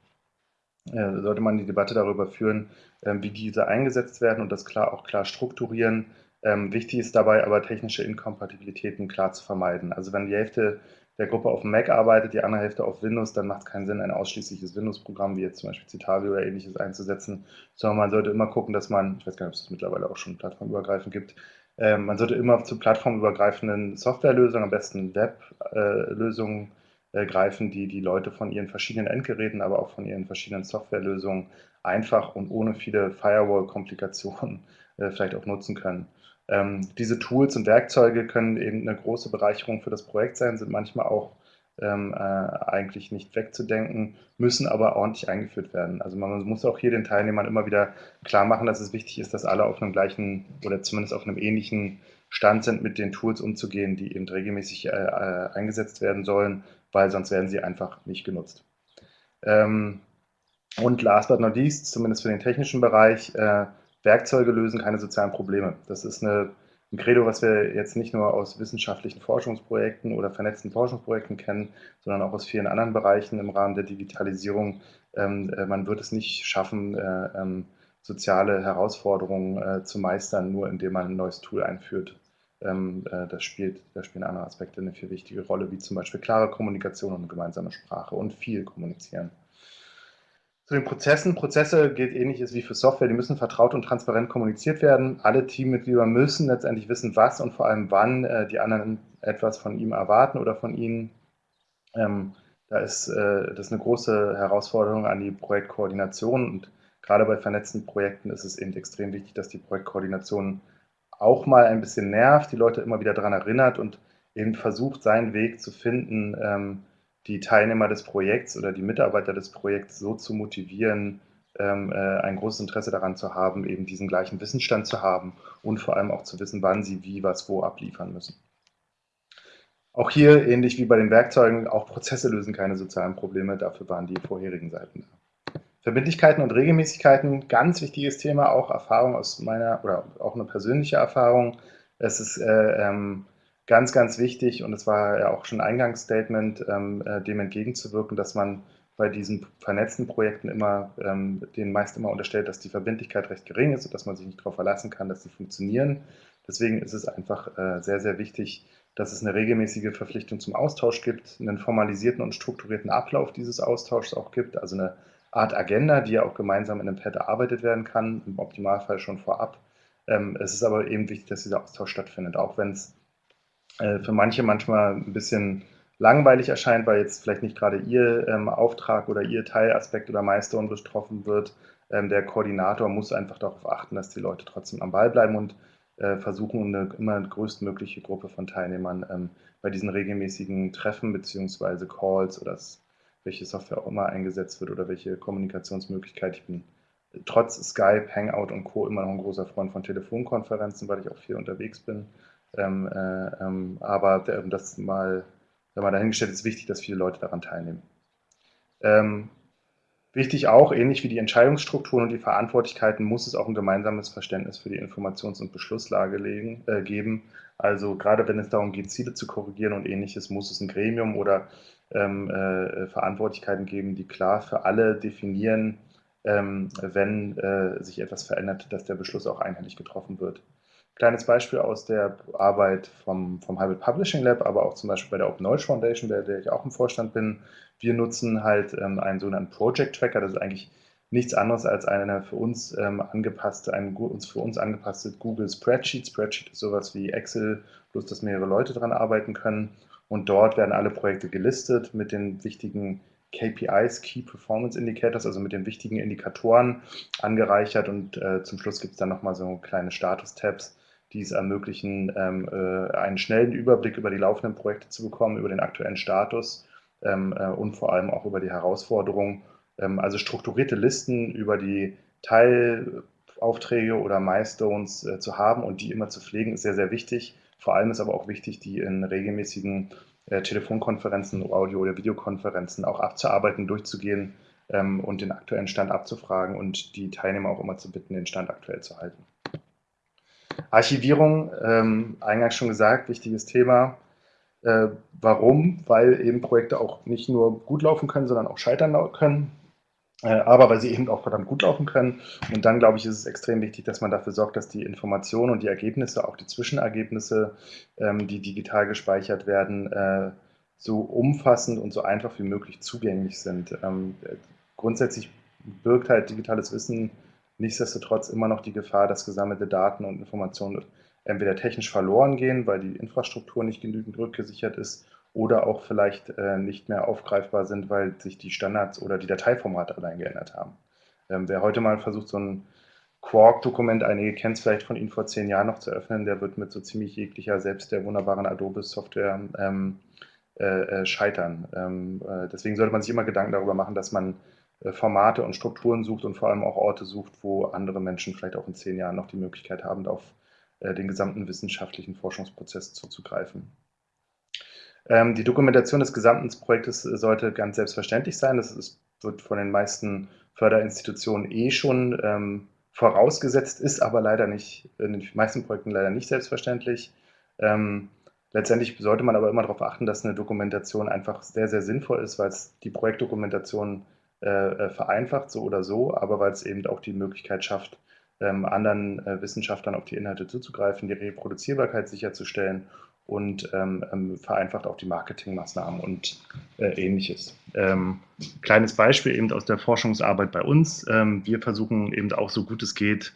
äh, sollte man die Debatte darüber führen, ähm, wie diese eingesetzt werden und das klar auch klar strukturieren ähm, wichtig ist dabei aber, technische Inkompatibilitäten klar zu vermeiden. Also wenn die Hälfte der Gruppe auf Mac arbeitet, die andere Hälfte auf Windows, dann macht es keinen Sinn, ein ausschließliches Windows-Programm wie jetzt zum Beispiel Citavi oder ähnliches einzusetzen, sondern man sollte immer gucken, dass man, ich weiß gar nicht, ob es das mittlerweile auch schon plattformübergreifend gibt, äh, man sollte immer zu plattformübergreifenden Softwarelösungen, am besten Web-Lösungen äh, greifen, die die Leute von ihren verschiedenen Endgeräten, aber auch von ihren verschiedenen Softwarelösungen einfach und ohne viele Firewall-Komplikationen äh, vielleicht auch nutzen können. Ähm, diese Tools und Werkzeuge können eben eine große Bereicherung für das Projekt sein, sind manchmal auch ähm, äh, eigentlich nicht wegzudenken, müssen aber ordentlich eingeführt werden. Also man muss auch hier den Teilnehmern immer wieder klar machen, dass es wichtig ist, dass alle auf einem gleichen oder zumindest auf einem ähnlichen Stand sind, mit den Tools umzugehen, die eben regelmäßig äh, äh, eingesetzt werden sollen, weil sonst werden sie einfach nicht genutzt. Ähm, und last but not least, zumindest für den technischen Bereich, äh, Werkzeuge lösen keine sozialen Probleme. Das ist eine, ein Credo, was wir jetzt nicht nur aus wissenschaftlichen Forschungsprojekten oder vernetzten Forschungsprojekten kennen, sondern auch aus vielen anderen Bereichen im Rahmen der Digitalisierung. Ähm, äh, man wird es nicht schaffen, äh, ähm, soziale Herausforderungen äh, zu meistern, nur indem man ein neues Tool einführt. Ähm, äh, das spielt, da spielen andere Aspekte eine viel wichtige Rolle, wie zum Beispiel klare Kommunikation und gemeinsame Sprache und viel kommunizieren. Zu den Prozessen. Prozesse gilt ähnliches wie für Software. Die müssen vertraut und transparent kommuniziert werden. Alle Teammitglieder müssen letztendlich wissen, was und vor allem wann äh, die anderen etwas von ihm erwarten oder von ihnen. Ähm, da ist äh, das eine große Herausforderung an die Projektkoordination und gerade bei vernetzten Projekten ist es eben extrem wichtig, dass die Projektkoordination auch mal ein bisschen nervt, die Leute immer wieder daran erinnert und eben versucht, seinen Weg zu finden, ähm, die Teilnehmer des Projekts oder die Mitarbeiter des Projekts so zu motivieren, ähm, äh, ein großes Interesse daran zu haben, eben diesen gleichen Wissensstand zu haben und vor allem auch zu wissen, wann sie wie, was, wo abliefern müssen. Auch hier, ähnlich wie bei den Werkzeugen, auch Prozesse lösen keine sozialen Probleme, dafür waren die vorherigen Seiten da. Verbindlichkeiten und Regelmäßigkeiten, ganz wichtiges Thema, auch Erfahrung aus meiner, oder auch eine persönliche Erfahrung. Es ist äh, ähm, ganz, ganz wichtig, und es war ja auch schon ein Eingangsstatement, ähm, äh, dem entgegenzuwirken, dass man bei diesen vernetzten Projekten immer, ähm, denen meist immer unterstellt, dass die Verbindlichkeit recht gering ist und dass man sich nicht darauf verlassen kann, dass sie funktionieren. Deswegen ist es einfach äh, sehr, sehr wichtig, dass es eine regelmäßige Verpflichtung zum Austausch gibt, einen formalisierten und strukturierten Ablauf dieses Austauschs auch gibt, also eine Art Agenda, die ja auch gemeinsam in einem Pad erarbeitet werden kann, im Optimalfall schon vorab Ähm, es ist aber eben wichtig, dass dieser Austausch stattfindet, auch wenn es äh, für manche manchmal ein bisschen langweilig erscheint, weil jetzt vielleicht nicht gerade Ihr ähm, Auftrag oder Ihr Teilaspekt oder Milestone betroffen wird. Ähm, der Koordinator muss einfach darauf achten, dass die Leute trotzdem am Ball bleiben und äh, versuchen, eine immer größtmögliche Gruppe von Teilnehmern ähm, bei diesen regelmäßigen Treffen bzw. Calls oder welche Software auch immer eingesetzt wird oder welche Kommunikationsmöglichkeit. Ich bin trotz Skype, Hangout und Co. immer noch ein großer Freund von Telefonkonferenzen, weil ich auch viel unterwegs bin. Ähm, äh, ähm, aber das mal, wenn man dahingestellt ist, wichtig, dass viele Leute daran teilnehmen. Ähm, wichtig auch, ähnlich wie die Entscheidungsstrukturen und die Verantwortlichkeiten, muss es auch ein gemeinsames Verständnis für die Informations- und Beschlusslage legen, äh, geben. Also gerade wenn es darum geht, Ziele zu korrigieren und ähnliches, muss es ein Gremium oder ähm, äh, Verantwortlichkeiten geben, die klar für alle definieren, ähm, wenn äh, sich etwas verändert, dass der Beschluss auch einheitlich getroffen wird. Kleines Beispiel aus der Arbeit vom, vom Hybrid Publishing Lab, aber auch zum Beispiel bei der Open Knowledge Foundation, bei der ich auch im Vorstand bin. Wir nutzen halt ähm, einen sogenannten Project Tracker. Das ist eigentlich nichts anderes als eine für uns ähm, angepasste, ein uns für uns angepasste Google Spreadsheet. Spreadsheet ist sowas wie Excel, bloß dass mehrere Leute daran arbeiten können. Und dort werden alle Projekte gelistet mit den wichtigen KPIs, Key Performance Indicators, also mit den wichtigen Indikatoren angereichert. Und äh, zum Schluss gibt es dann nochmal so kleine Status-Tabs, die es ermöglichen, ähm, äh, einen schnellen Überblick über die laufenden Projekte zu bekommen, über den aktuellen Status ähm, äh, und vor allem auch über die Herausforderungen. Ähm, also strukturierte Listen über die Teilaufträge oder Milestones äh, zu haben und die immer zu pflegen, ist sehr, sehr wichtig. Vor allem ist aber auch wichtig, die in regelmäßigen äh, Telefonkonferenzen, Audio- oder Videokonferenzen auch abzuarbeiten, durchzugehen ähm, und den aktuellen Stand abzufragen und die Teilnehmer auch immer zu bitten, den Stand aktuell zu halten. Archivierung, ähm, eingangs schon gesagt, wichtiges Thema. Äh, warum? Weil eben Projekte auch nicht nur gut laufen können, sondern auch scheitern können. Äh, aber weil sie eben auch verdammt gut laufen können. Und dann, glaube ich, ist es extrem wichtig, dass man dafür sorgt, dass die Informationen und die Ergebnisse, auch die Zwischenergebnisse, ähm, die digital gespeichert werden, äh, so umfassend und so einfach wie möglich zugänglich sind. Ähm, grundsätzlich birgt halt digitales Wissen nichtsdestotrotz immer noch die Gefahr, dass gesammelte Daten und Informationen entweder technisch verloren gehen, weil die Infrastruktur nicht genügend rückgesichert ist oder auch vielleicht äh, nicht mehr aufgreifbar sind, weil sich die Standards oder die Dateiformate allein geändert haben. Ähm, wer heute mal versucht, so ein Quark-Dokument, einige kennen es vielleicht von Ihnen vor zehn Jahren noch zu öffnen, der wird mit so ziemlich jeglicher, selbst der wunderbaren Adobe-Software ähm, äh, äh scheitern. Ähm, äh, deswegen sollte man sich immer Gedanken darüber machen, dass man Formate und Strukturen sucht und vor allem auch Orte sucht, wo andere Menschen vielleicht auch in zehn Jahren noch die Möglichkeit haben, auf äh, den gesamten wissenschaftlichen Forschungsprozess zuzugreifen. Ähm, die Dokumentation des gesamten Projektes äh, sollte ganz selbstverständlich sein. Das ist, wird von den meisten Förderinstitutionen eh schon ähm, vorausgesetzt, ist aber leider nicht, in den meisten Projekten leider nicht selbstverständlich. Ähm, letztendlich sollte man aber immer darauf achten, dass eine Dokumentation einfach sehr, sehr sinnvoll ist, weil es die Projektdokumentation äh, äh, vereinfacht, so oder so, aber weil es eben auch die Möglichkeit schafft, ähm, anderen äh, Wissenschaftlern auf die Inhalte zuzugreifen, die Reproduzierbarkeit sicherzustellen und ähm, ähm, vereinfacht auch die Marketingmaßnahmen und äh, ähnliches. Ähm, kleines Beispiel eben aus der Forschungsarbeit bei uns. Ähm, wir versuchen eben auch so gut es geht,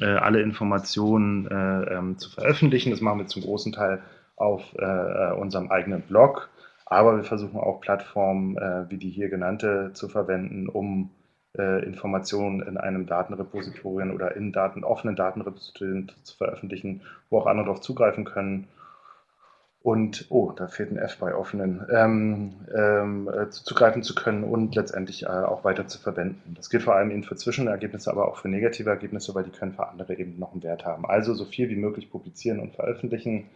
äh, alle Informationen äh, ähm, zu veröffentlichen. Das machen wir zum großen Teil auf unserem eigenen Blog. Aber wir versuchen auch Plattformen äh, wie die hier genannte zu verwenden, um äh, Informationen in einem Datenrepositorien oder in Daten, offenen Datenrepositorien zu veröffentlichen, wo auch andere darauf zugreifen können. Und, oh, da fehlt ein F bei offenen, ähm, ähm, äh, zugreifen zu können und letztendlich äh, auch weiter zu verwenden. Das gilt vor allem eben für Zwischenergebnisse, aber auch für negative Ergebnisse, weil die können für andere eben noch einen Wert haben. Also so viel wie möglich publizieren und veröffentlichen,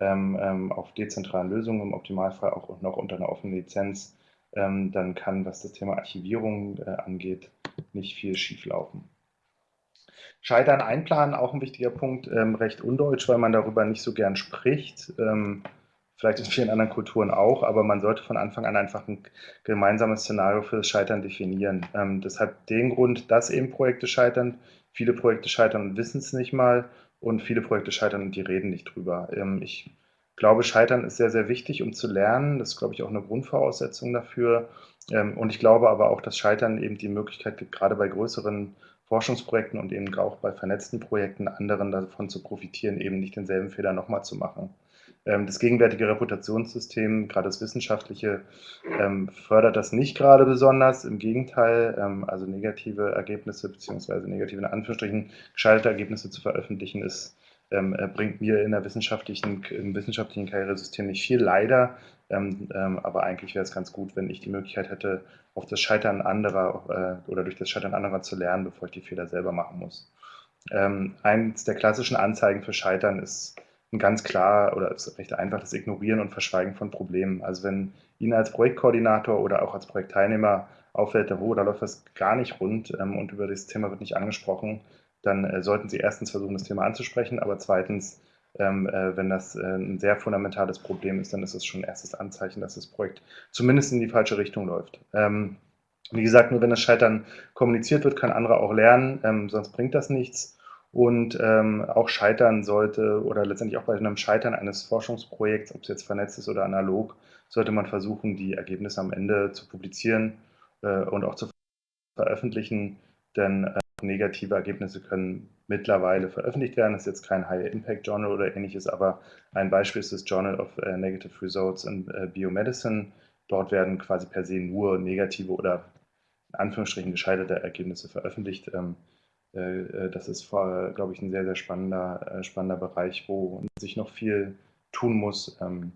auf dezentralen Lösungen, im Optimalfall auch noch unter einer offenen Lizenz, ähm, dann kann, was das Thema Archivierung äh, angeht, nicht viel schieflaufen. Scheitern einplanen, auch ein wichtiger Punkt, ähm, recht undeutsch, weil man darüber nicht so gern spricht. Ähm, vielleicht in vielen anderen Kulturen auch, aber man sollte von Anfang an einfach ein gemeinsames Szenario für das Scheitern definieren. Ähm, das hat den Grund, dass eben Projekte scheitern. Viele Projekte scheitern und wissen es nicht mal und viele Projekte scheitern und die reden nicht drüber. Ähm, ich glaube, Scheitern ist sehr, sehr wichtig, um zu lernen. Das ist, glaube ich, auch eine Grundvoraussetzung dafür. Ähm, und ich glaube aber auch, dass Scheitern eben die Möglichkeit gibt, gerade bei größeren Forschungsprojekten und eben auch bei vernetzten Projekten anderen davon zu profitieren, eben nicht denselben Fehler nochmal zu machen. Ähm, das gegenwärtige Reputationssystem, gerade das wissenschaftliche, ähm, fördert das nicht gerade besonders. Im Gegenteil, ähm, also negative Ergebnisse beziehungsweise negative in Anführungsstrichen gescheiterte Ergebnisse zu veröffentlichen, ist, bringt mir in der wissenschaftlichen, im wissenschaftlichen Karrieresystem nicht viel, leider. aber eigentlich wäre es ganz gut, wenn ich die Möglichkeit hätte, auf das Scheitern anderer äh, oder durch das Scheitern anderer zu lernen, bevor ich die Fehler selber machen muss. eins der klassischen Anzeigen für Scheitern ist ein ganz klar oder recht einfach das Ignorieren und Verschweigen von Problemen. Also wenn Ihnen als Projektkoordinator oder auch als Projektteilnehmer auffällt, oh, da läuft was gar nicht rund ähm, und über das Thema wird nicht angesprochen, dann äh, sollten Sie erstens versuchen, das Thema anzusprechen, aber zweitens, ähm, äh, wenn das äh, ein sehr fundamentales Problem ist, dann ist es schon ein erstes Anzeichen, dass das Projekt zumindest in die falsche Richtung läuft. Ähm, wie gesagt, nur wenn das Scheitern kommuniziert wird, kann andere auch lernen, ähm, sonst bringt das nichts und ähm, auch scheitern sollte oder letztendlich auch bei einem Scheitern eines Forschungsprojekts, ob es jetzt vernetzt ist oder analog, sollte man versuchen, die Ergebnisse am Ende zu publizieren äh, und auch zu veröffentlichen, denn äh, negative Ergebnisse können mittlerweile veröffentlicht werden. Das ist jetzt kein High-Impact-Journal oder ähnliches, aber ein Beispiel ist das Journal of äh, Negative Results in äh, Biomedicine. Dort werden quasi per se nur negative oder in Anführungsstrichen gescheiterte Ergebnisse veröffentlicht. Ähm, äh, äh, das ist, glaube ich, ein sehr, sehr spannender, äh, spannender Bereich, wo sich noch viel tun muss, ähm,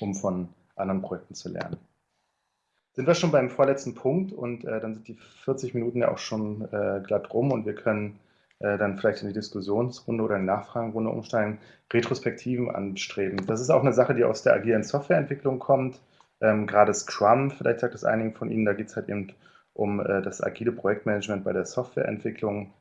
um von anderen Projekten zu lernen. Sind wir schon beim vorletzten Punkt und dann sind die 40 Minuten ja auch schon glatt rum und wir können dann vielleicht in die Diskussionsrunde oder in die Nachfragenrunde umsteigen, Retrospektiven anstreben. Das ist auch eine Sache, die aus der agilen Softwareentwicklung kommt. Ähm, gerade Scrum, vielleicht sagt es einigen von Ihnen, da geht es halt eben um äh, das agile Projektmanagement bei der Softwareentwicklung.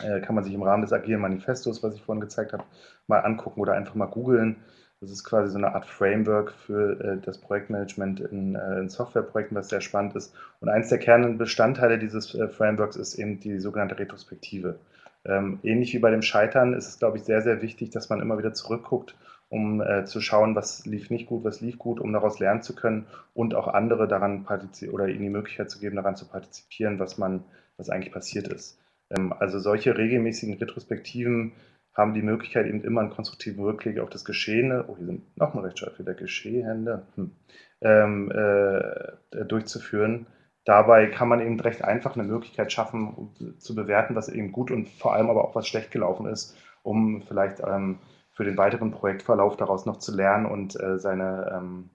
Äh, kann man sich im Rahmen des agilen Manifestos, was ich vorhin gezeigt habe, mal angucken oder einfach mal googeln. Das ist quasi so eine Art Framework für äh, das Projektmanagement in, in, Softwareprojekten, was sehr spannend ist. Und eins der Kernbestandteile dieses Frameworks ist eben die sogenannte Retrospektive. Ähm, ähnlich wie bei dem Scheitern ist es, glaube ich, sehr, sehr wichtig, dass man immer wieder zurückguckt um äh, zu schauen, was lief nicht gut, was lief gut, um daraus lernen zu können und auch andere daran partizipieren oder ihnen die Möglichkeit zu geben, daran zu partizipieren, was man, was eigentlich passiert ist. Ähm, also solche regelmäßigen Retrospektiven haben die Möglichkeit, eben immer einen konstruktiven Rückblick auf das Geschehene, oh, hier sind noch nochmal Rechtschreibfehler, Geschehende, hm, ähm, äh, durchzuführen. Dabei kann man eben recht einfach eine Möglichkeit schaffen, um zu bewerten, was eben gut und vor allem aber auch was schlecht gelaufen ist, um vielleicht ähm, für den weiteren Projektverlauf daraus noch zu lernen und äh, seine ähm,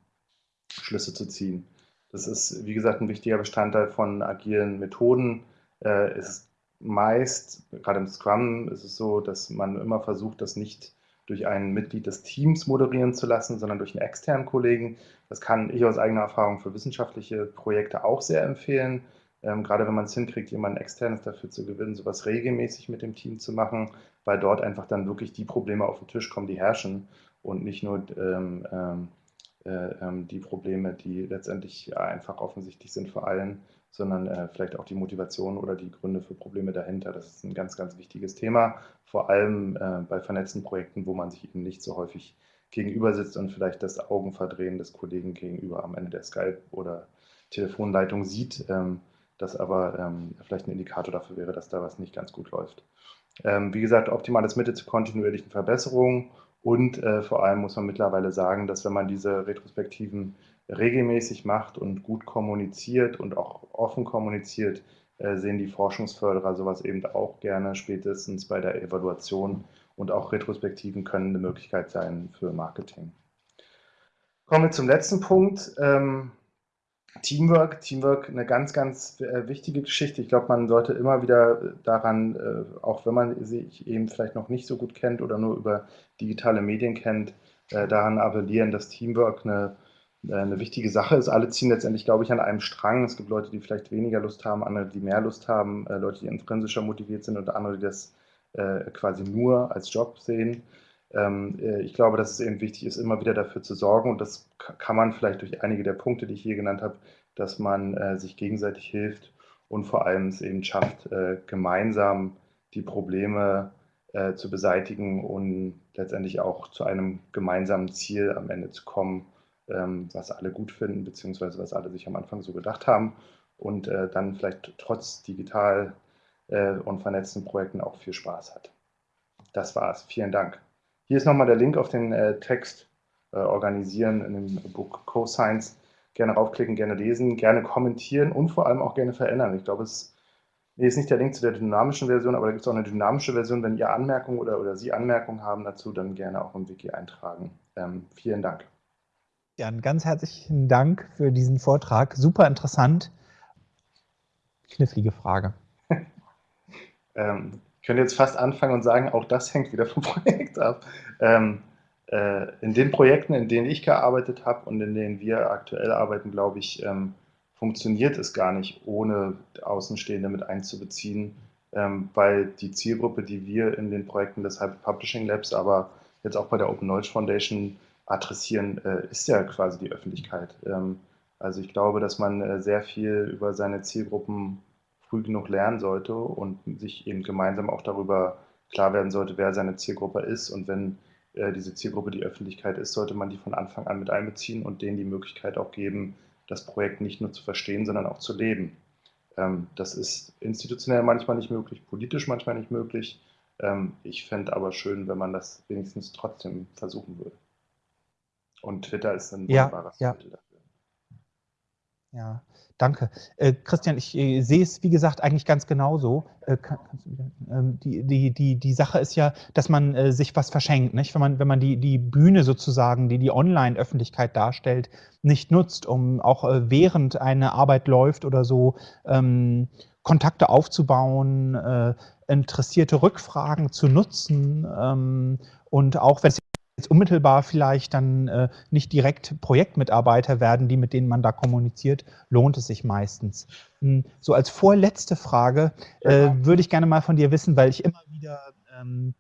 Schlüsse zu ziehen. Das ist, wie gesagt, ein wichtiger Bestandteil von agilen Methoden. Äh, es ist meist, gerade im Scrum ist es so, dass man immer versucht, das nicht durch ein Mitglied des Teams moderieren zu lassen, sondern durch einen externen Kollegen. Das kann ich aus eigener Erfahrung für wissenschaftliche Projekte auch sehr empfehlen. Ähm, gerade wenn man es hinkriegt, jemanden externes dafür zu gewinnen, sowas regelmäßig mit dem Team zu machen, weil dort einfach dann wirklich die Probleme auf den Tisch kommen, die herrschen und nicht nur ähm, ähm, äh, ähm, die Probleme, die letztendlich einfach offensichtlich sind für allen, sondern äh, vielleicht auch die Motivation oder die Gründe für Probleme dahinter. Das ist ein ganz, ganz wichtiges Thema, vor allem äh, bei vernetzten Projekten, wo man sich eben nicht so häufig gegenüber sitzt und vielleicht das Augenverdrehen des Kollegen gegenüber am Ende der Skype- oder Telefonleitung sieht, ähm, das aber ähm, vielleicht ein Indikator dafür wäre, dass da was nicht ganz gut läuft. Ähm, wie gesagt, optimales Mittel zur kontinuierlichen Verbesserung und äh, vor allem muss man mittlerweile sagen, dass wenn man diese Retrospektiven regelmäßig macht und gut kommuniziert und auch offen kommuniziert, äh, sehen die Forschungsförderer sowas eben auch gerne, spätestens bei der Evaluation und auch Retrospektiven können eine Möglichkeit sein für Marketing. Kommen wir zum letzten Punkt. Ähm, Teamwork, Teamwork, eine ganz, ganz äh, wichtige Geschichte. Ich glaube, man sollte immer wieder daran, äh, auch wenn man sich eben vielleicht noch nicht so gut kennt oder nur über digitale Medien kennt, äh, daran appellieren, dass Teamwork eine, eine wichtige Sache ist. Alle ziehen letztendlich, glaube ich, an einem Strang. Es gibt Leute, die vielleicht weniger Lust haben, andere, die mehr Lust haben, Leute, die intrinsischer motiviert sind und andere, die das quasi nur als Job sehen. Ähm, äh, ich glaube, dass es eben wichtig ist, immer wieder dafür zu sorgen, und das kann man vielleicht durch einige der Punkte, die ich hier genannt habe, dass man äh, sich gegenseitig hilft und vor allem es eben schafft, äh, gemeinsam die Probleme zu beseitigen und letztendlich auch zu einem gemeinsamen Ziel am Ende zu kommen, ähm, was alle gut finden, beziehungsweise was alle sich am Anfang so gedacht haben und dann vielleicht trotz digital und vernetzten Projekten auch viel Spaß hat. Das war's. Vielen Dank. Hier ist nochmal der Link auf den äh, Text äh, organisieren in dem Buch CoScience. Gerne raufklicken, gerne lesen, gerne kommentieren und vor allem auch gerne verändern. Ich glaube, es nee, ist nicht der Link zu der dynamischen Version, aber da gibt es auch eine dynamische Version. Wenn ihr Anmerkungen oder, oder Sie Anmerkungen haben dazu, dann gerne auch im Wiki eintragen. Ähm, vielen Dank. Jan, ganz herzlichen Dank für diesen Vortrag. Super interessant. Knifflige Frage. ähm, könnte jetzt fast anfangen und sagen, auch das hängt wieder vom Projekt ab. Ähm, äh, in den Projekten, in denen ich gearbeitet habe und in denen wir aktuell arbeiten, glaube ich, ähm, funktioniert es gar nicht, ohne Außenstehende mit einzubeziehen, ähm, weil die Zielgruppe, die wir in den Projekten des Hyper Publishing Labs, aber jetzt auch bei der Open Knowledge Foundation adressieren, äh, ist ja quasi die Öffentlichkeit. Ähm, also ich glaube, dass man äh, sehr viel über seine Zielgruppen früh genug lernen sollte und sich eben gemeinsam auch darüber klar werden sollte, wer seine Zielgruppe ist und wenn äh, diese Zielgruppe die Öffentlichkeit ist, sollte man die von Anfang an mit einbeziehen und denen die Möglichkeit auch geben, das Projekt nicht nur zu verstehen, sondern auch zu leben. Ähm, das ist institutionell manchmal nicht möglich, politisch manchmal nicht möglich. Ähm, ich fände aber schön, wenn man das wenigstens trotzdem versuchen würde. Und Twitter ist ein wunderbares ja, ja. Mittel dafür. Ja, danke. Äh, Christian, ich äh, sehe es, wie gesagt, eigentlich ganz genauso. Äh, kann, ähm, die, die, die, die Sache ist ja, dass man äh, sich was verschenkt. Nicht? Wenn man, wenn man die, die Bühne sozusagen, die die Online-Öffentlichkeit darstellt, nicht nutzt, um auch äh, während eine Arbeit läuft oder so ähm, Kontakte aufzubauen, äh, interessierte Rückfragen zu nutzen ähm, und auch wenn es jetzt unmittelbar vielleicht dann äh, nicht direkt Projektmitarbeiter werden, die mit denen man da kommuniziert, lohnt es sich meistens. Hm, so als vorletzte Frage äh, würde ich gerne mal von dir wissen, weil ich immer wieder ähm,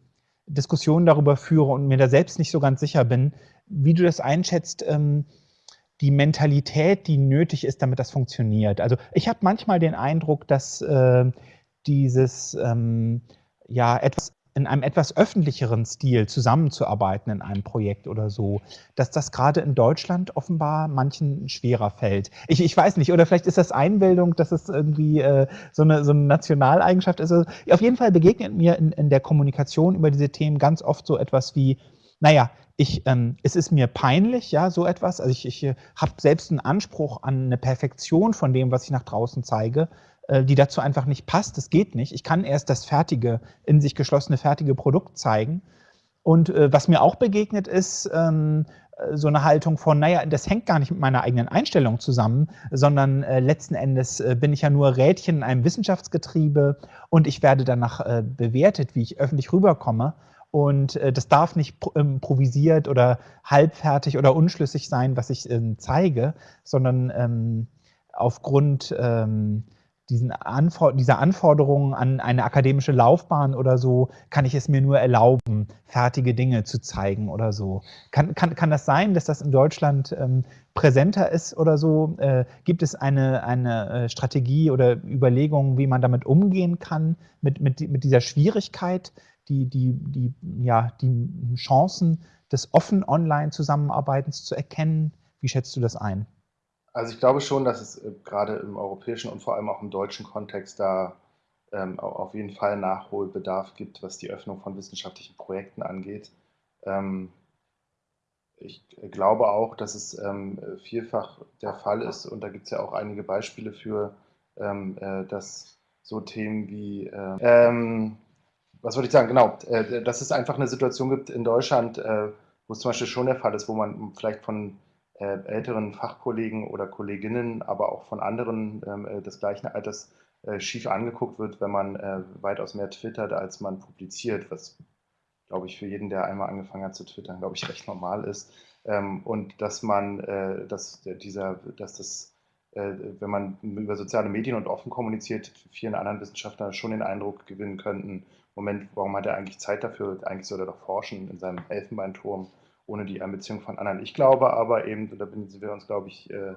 Diskussionen darüber führe und mir da selbst nicht so ganz sicher bin, wie du das einschätzt, ähm, die Mentalität, die nötig ist, damit das funktioniert. Also ich habe manchmal den Eindruck, dass äh, dieses ähm, ja etwas in einem etwas öffentlicheren Stil zusammenzuarbeiten in einem Projekt oder so, dass das gerade in Deutschland offenbar manchen schwerer fällt. Ich, ich weiß nicht, oder vielleicht ist das Einbildung, dass es irgendwie äh, so, eine, so eine Nationaleigenschaft ist. Also, auf jeden Fall begegnet mir in, in der Kommunikation über diese Themen ganz oft so etwas wie, naja, ich, ähm, es ist mir peinlich, ja, so etwas. Also ich, ich äh, habe selbst einen Anspruch an eine Perfektion von dem, was ich nach draußen zeige. Äh, die dazu einfach nicht passt. Das geht nicht. Ich kann erst das fertige, in sich geschlossene, fertige Produkt zeigen. Und äh, was mir auch begegnet ist, ähm, äh, so eine Haltung von, naja, das hängt gar nicht mit meiner eigenen Einstellung zusammen, sondern äh, letzten Endes äh, bin ich ja nur Rädchen in einem Wissenschaftsgetriebe und ich werde danach äh, bewertet, wie ich öffentlich rüberkomme. Und das darf nicht improvisiert oder halbfertig oder unschlüssig sein, was ich ähm, zeige, sondern ähm, aufgrund ähm, diesen Anfor dieser Anforderungen an eine akademische Laufbahn oder so, kann ich es mir nur erlauben, fertige Dinge zu zeigen oder so. Kann, kann, kann das sein, dass das in Deutschland ähm, präsenter ist oder so? Äh, gibt es eine, eine äh, Strategie oder Überlegungen, wie man damit umgehen kann, mit, mit, mit dieser Schwierigkeit, die, die, die, ja, die Chancen des offen Online-Zusammenarbeitens zu erkennen? Wie schätzt du das ein? Also ich glaube schon, dass es äh, gerade im europäischen und vor allem auch im deutschen Kontext da ähm, auf jeden Fall Nachholbedarf gibt, was die Öffnung von wissenschaftlichen Projekten angeht. Ähm, ich glaube auch, dass es ähm, vielfach der Fall ist, und da gibt es ja auch einige Beispiele für, ähm, äh, dass so Themen wie, äh, ähm, was wollte ich sagen, genau, äh, dass es einfach eine Situation gibt in Deutschland, äh, wo es zum Beispiel schon der Fall ist, wo man vielleicht von äh, älteren Fachkollegen oder Kolleginnen, aber auch von anderen ähm, äh, des gleichen Alters äh, schief angeguckt wird, wenn man äh, weitaus mehr twittert, als man publiziert, was, glaube ich, für jeden, der einmal angefangen hat zu twittern, glaube ich, recht normal ist. Ähm, und dass man, äh, dass dieser, dass das äh, wenn man über soziale Medien und offen kommuniziert, vielen anderen Wissenschaftlern schon den Eindruck gewinnen könnten, Moment, warum hat er eigentlich Zeit dafür? Eigentlich soll er doch forschen in seinem Elfenbeinturm ohne die Einbeziehung von anderen. Ich glaube aber eben, da sind wir uns, glaube ich, äh,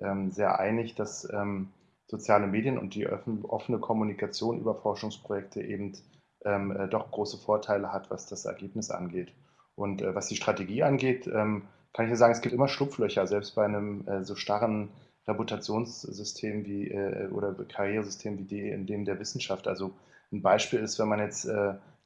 ähm, sehr einig, dass ähm, soziale Medien und die offene Kommunikation über Forschungsprojekte eben ähm, äh, doch große Vorteile hat, was das Ergebnis angeht. Und äh, was die Strategie angeht, kann ich nur sagen, es gibt immer Schlupflöcher, selbst bei einem so starren Reputationssystem wie oder Karrieresystem wie die in dem der Wissenschaft. Also ein Beispiel ist, wenn man jetzt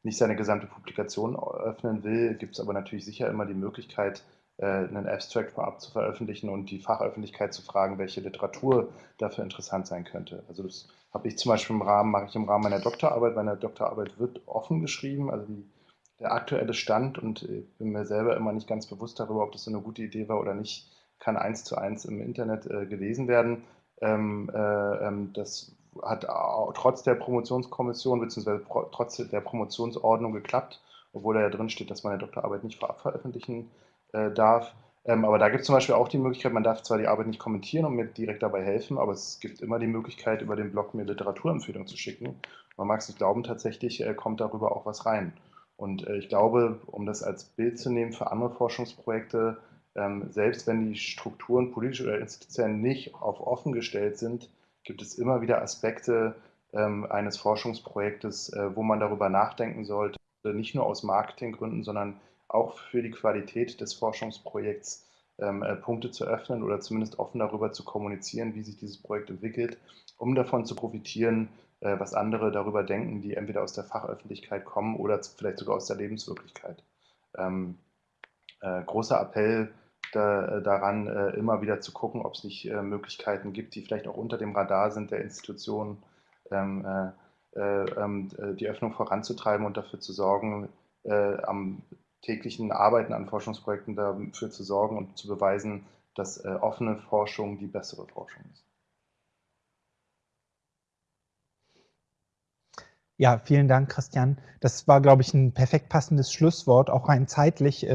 nicht seine gesamte Publikation öffnen will, gibt es aber natürlich sicher immer die Möglichkeit, äh, einen Abstract vorab zu veröffentlichen und die Fachöffentlichkeit zu fragen, welche Literatur dafür interessant sein könnte. Also das habe ich zum Beispiel im Rahmen, mache ich im Rahmen meiner Doktorarbeit. Meine Doktorarbeit wird offen geschrieben, also die, der aktuelle Stand und ich bin mir selber immer nicht ganz bewusst darüber, ob das so eine gute Idee war oder nicht, kann eins zu eins im Internet äh, gelesen werden. Ähm, äh, ähm, das hat trotz der Promotionskommission bzw. Trotz der Promotionsordnung geklappt, obwohl da ja drin steht, dass man eine Doktorarbeit nicht vorab veröffentlichen äh, darf. Ähm, aber da gibt es zum Beispiel auch die Möglichkeit, man darf zwar die Arbeit nicht kommentieren und mir direkt dabei helfen, aber es gibt immer die Möglichkeit, über den Blog mir Literaturempfehlungen zu schicken. Man mag es nicht glauben, tatsächlich äh, kommt darüber auch was rein. Und äh, ich glaube, um das als Bild zu nehmen für andere Forschungsprojekte, ähm, selbst wenn die Strukturen politisch oder institutionell nicht auf offen gestellt sind, gibt es immer wieder Aspekte ähm, eines Forschungsprojektes, äh, wo man darüber nachdenken sollte, nicht nur aus Marketinggründen, sondern auch für die Qualität des Forschungsprojekts ähm, äh, Punkte zu öffnen oder zumindest offen darüber zu kommunizieren, wie sich dieses Projekt entwickelt, um davon zu profitieren, äh, was andere darüber denken, die entweder aus der Fachöffentlichkeit kommen oder vielleicht sogar aus der Lebenswirklichkeit. Ähm, äh, großer Appell da, äh, daran, äh, immer wieder zu gucken, ob es nicht äh, Möglichkeiten gibt, die vielleicht auch unter dem Radar sind der Institutionen, ähm, ähm, die Öffnung voranzutreiben und dafür zu sorgen, am täglichen Arbeiten an Forschungsprojekten dafür zu sorgen und zu beweisen, dass offene Forschung die bessere Forschung ist. Ja, vielen Dank, Christian. Das war, glaube ich, ein perfekt passendes Schlusswort, auch rein zeitlich.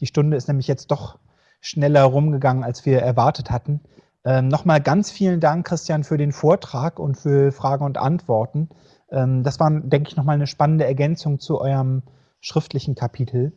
Die Stunde ist nämlich jetzt doch schneller rumgegangen, als wir erwartet hatten. Ähm, Nochmal ganz vielen Dank, Christian, für den Vortrag und für Fragen und Antworten. Ähm, das war, denke ich, nochmal eine spannende Ergänzung zu eurem schriftlichen Kapitel.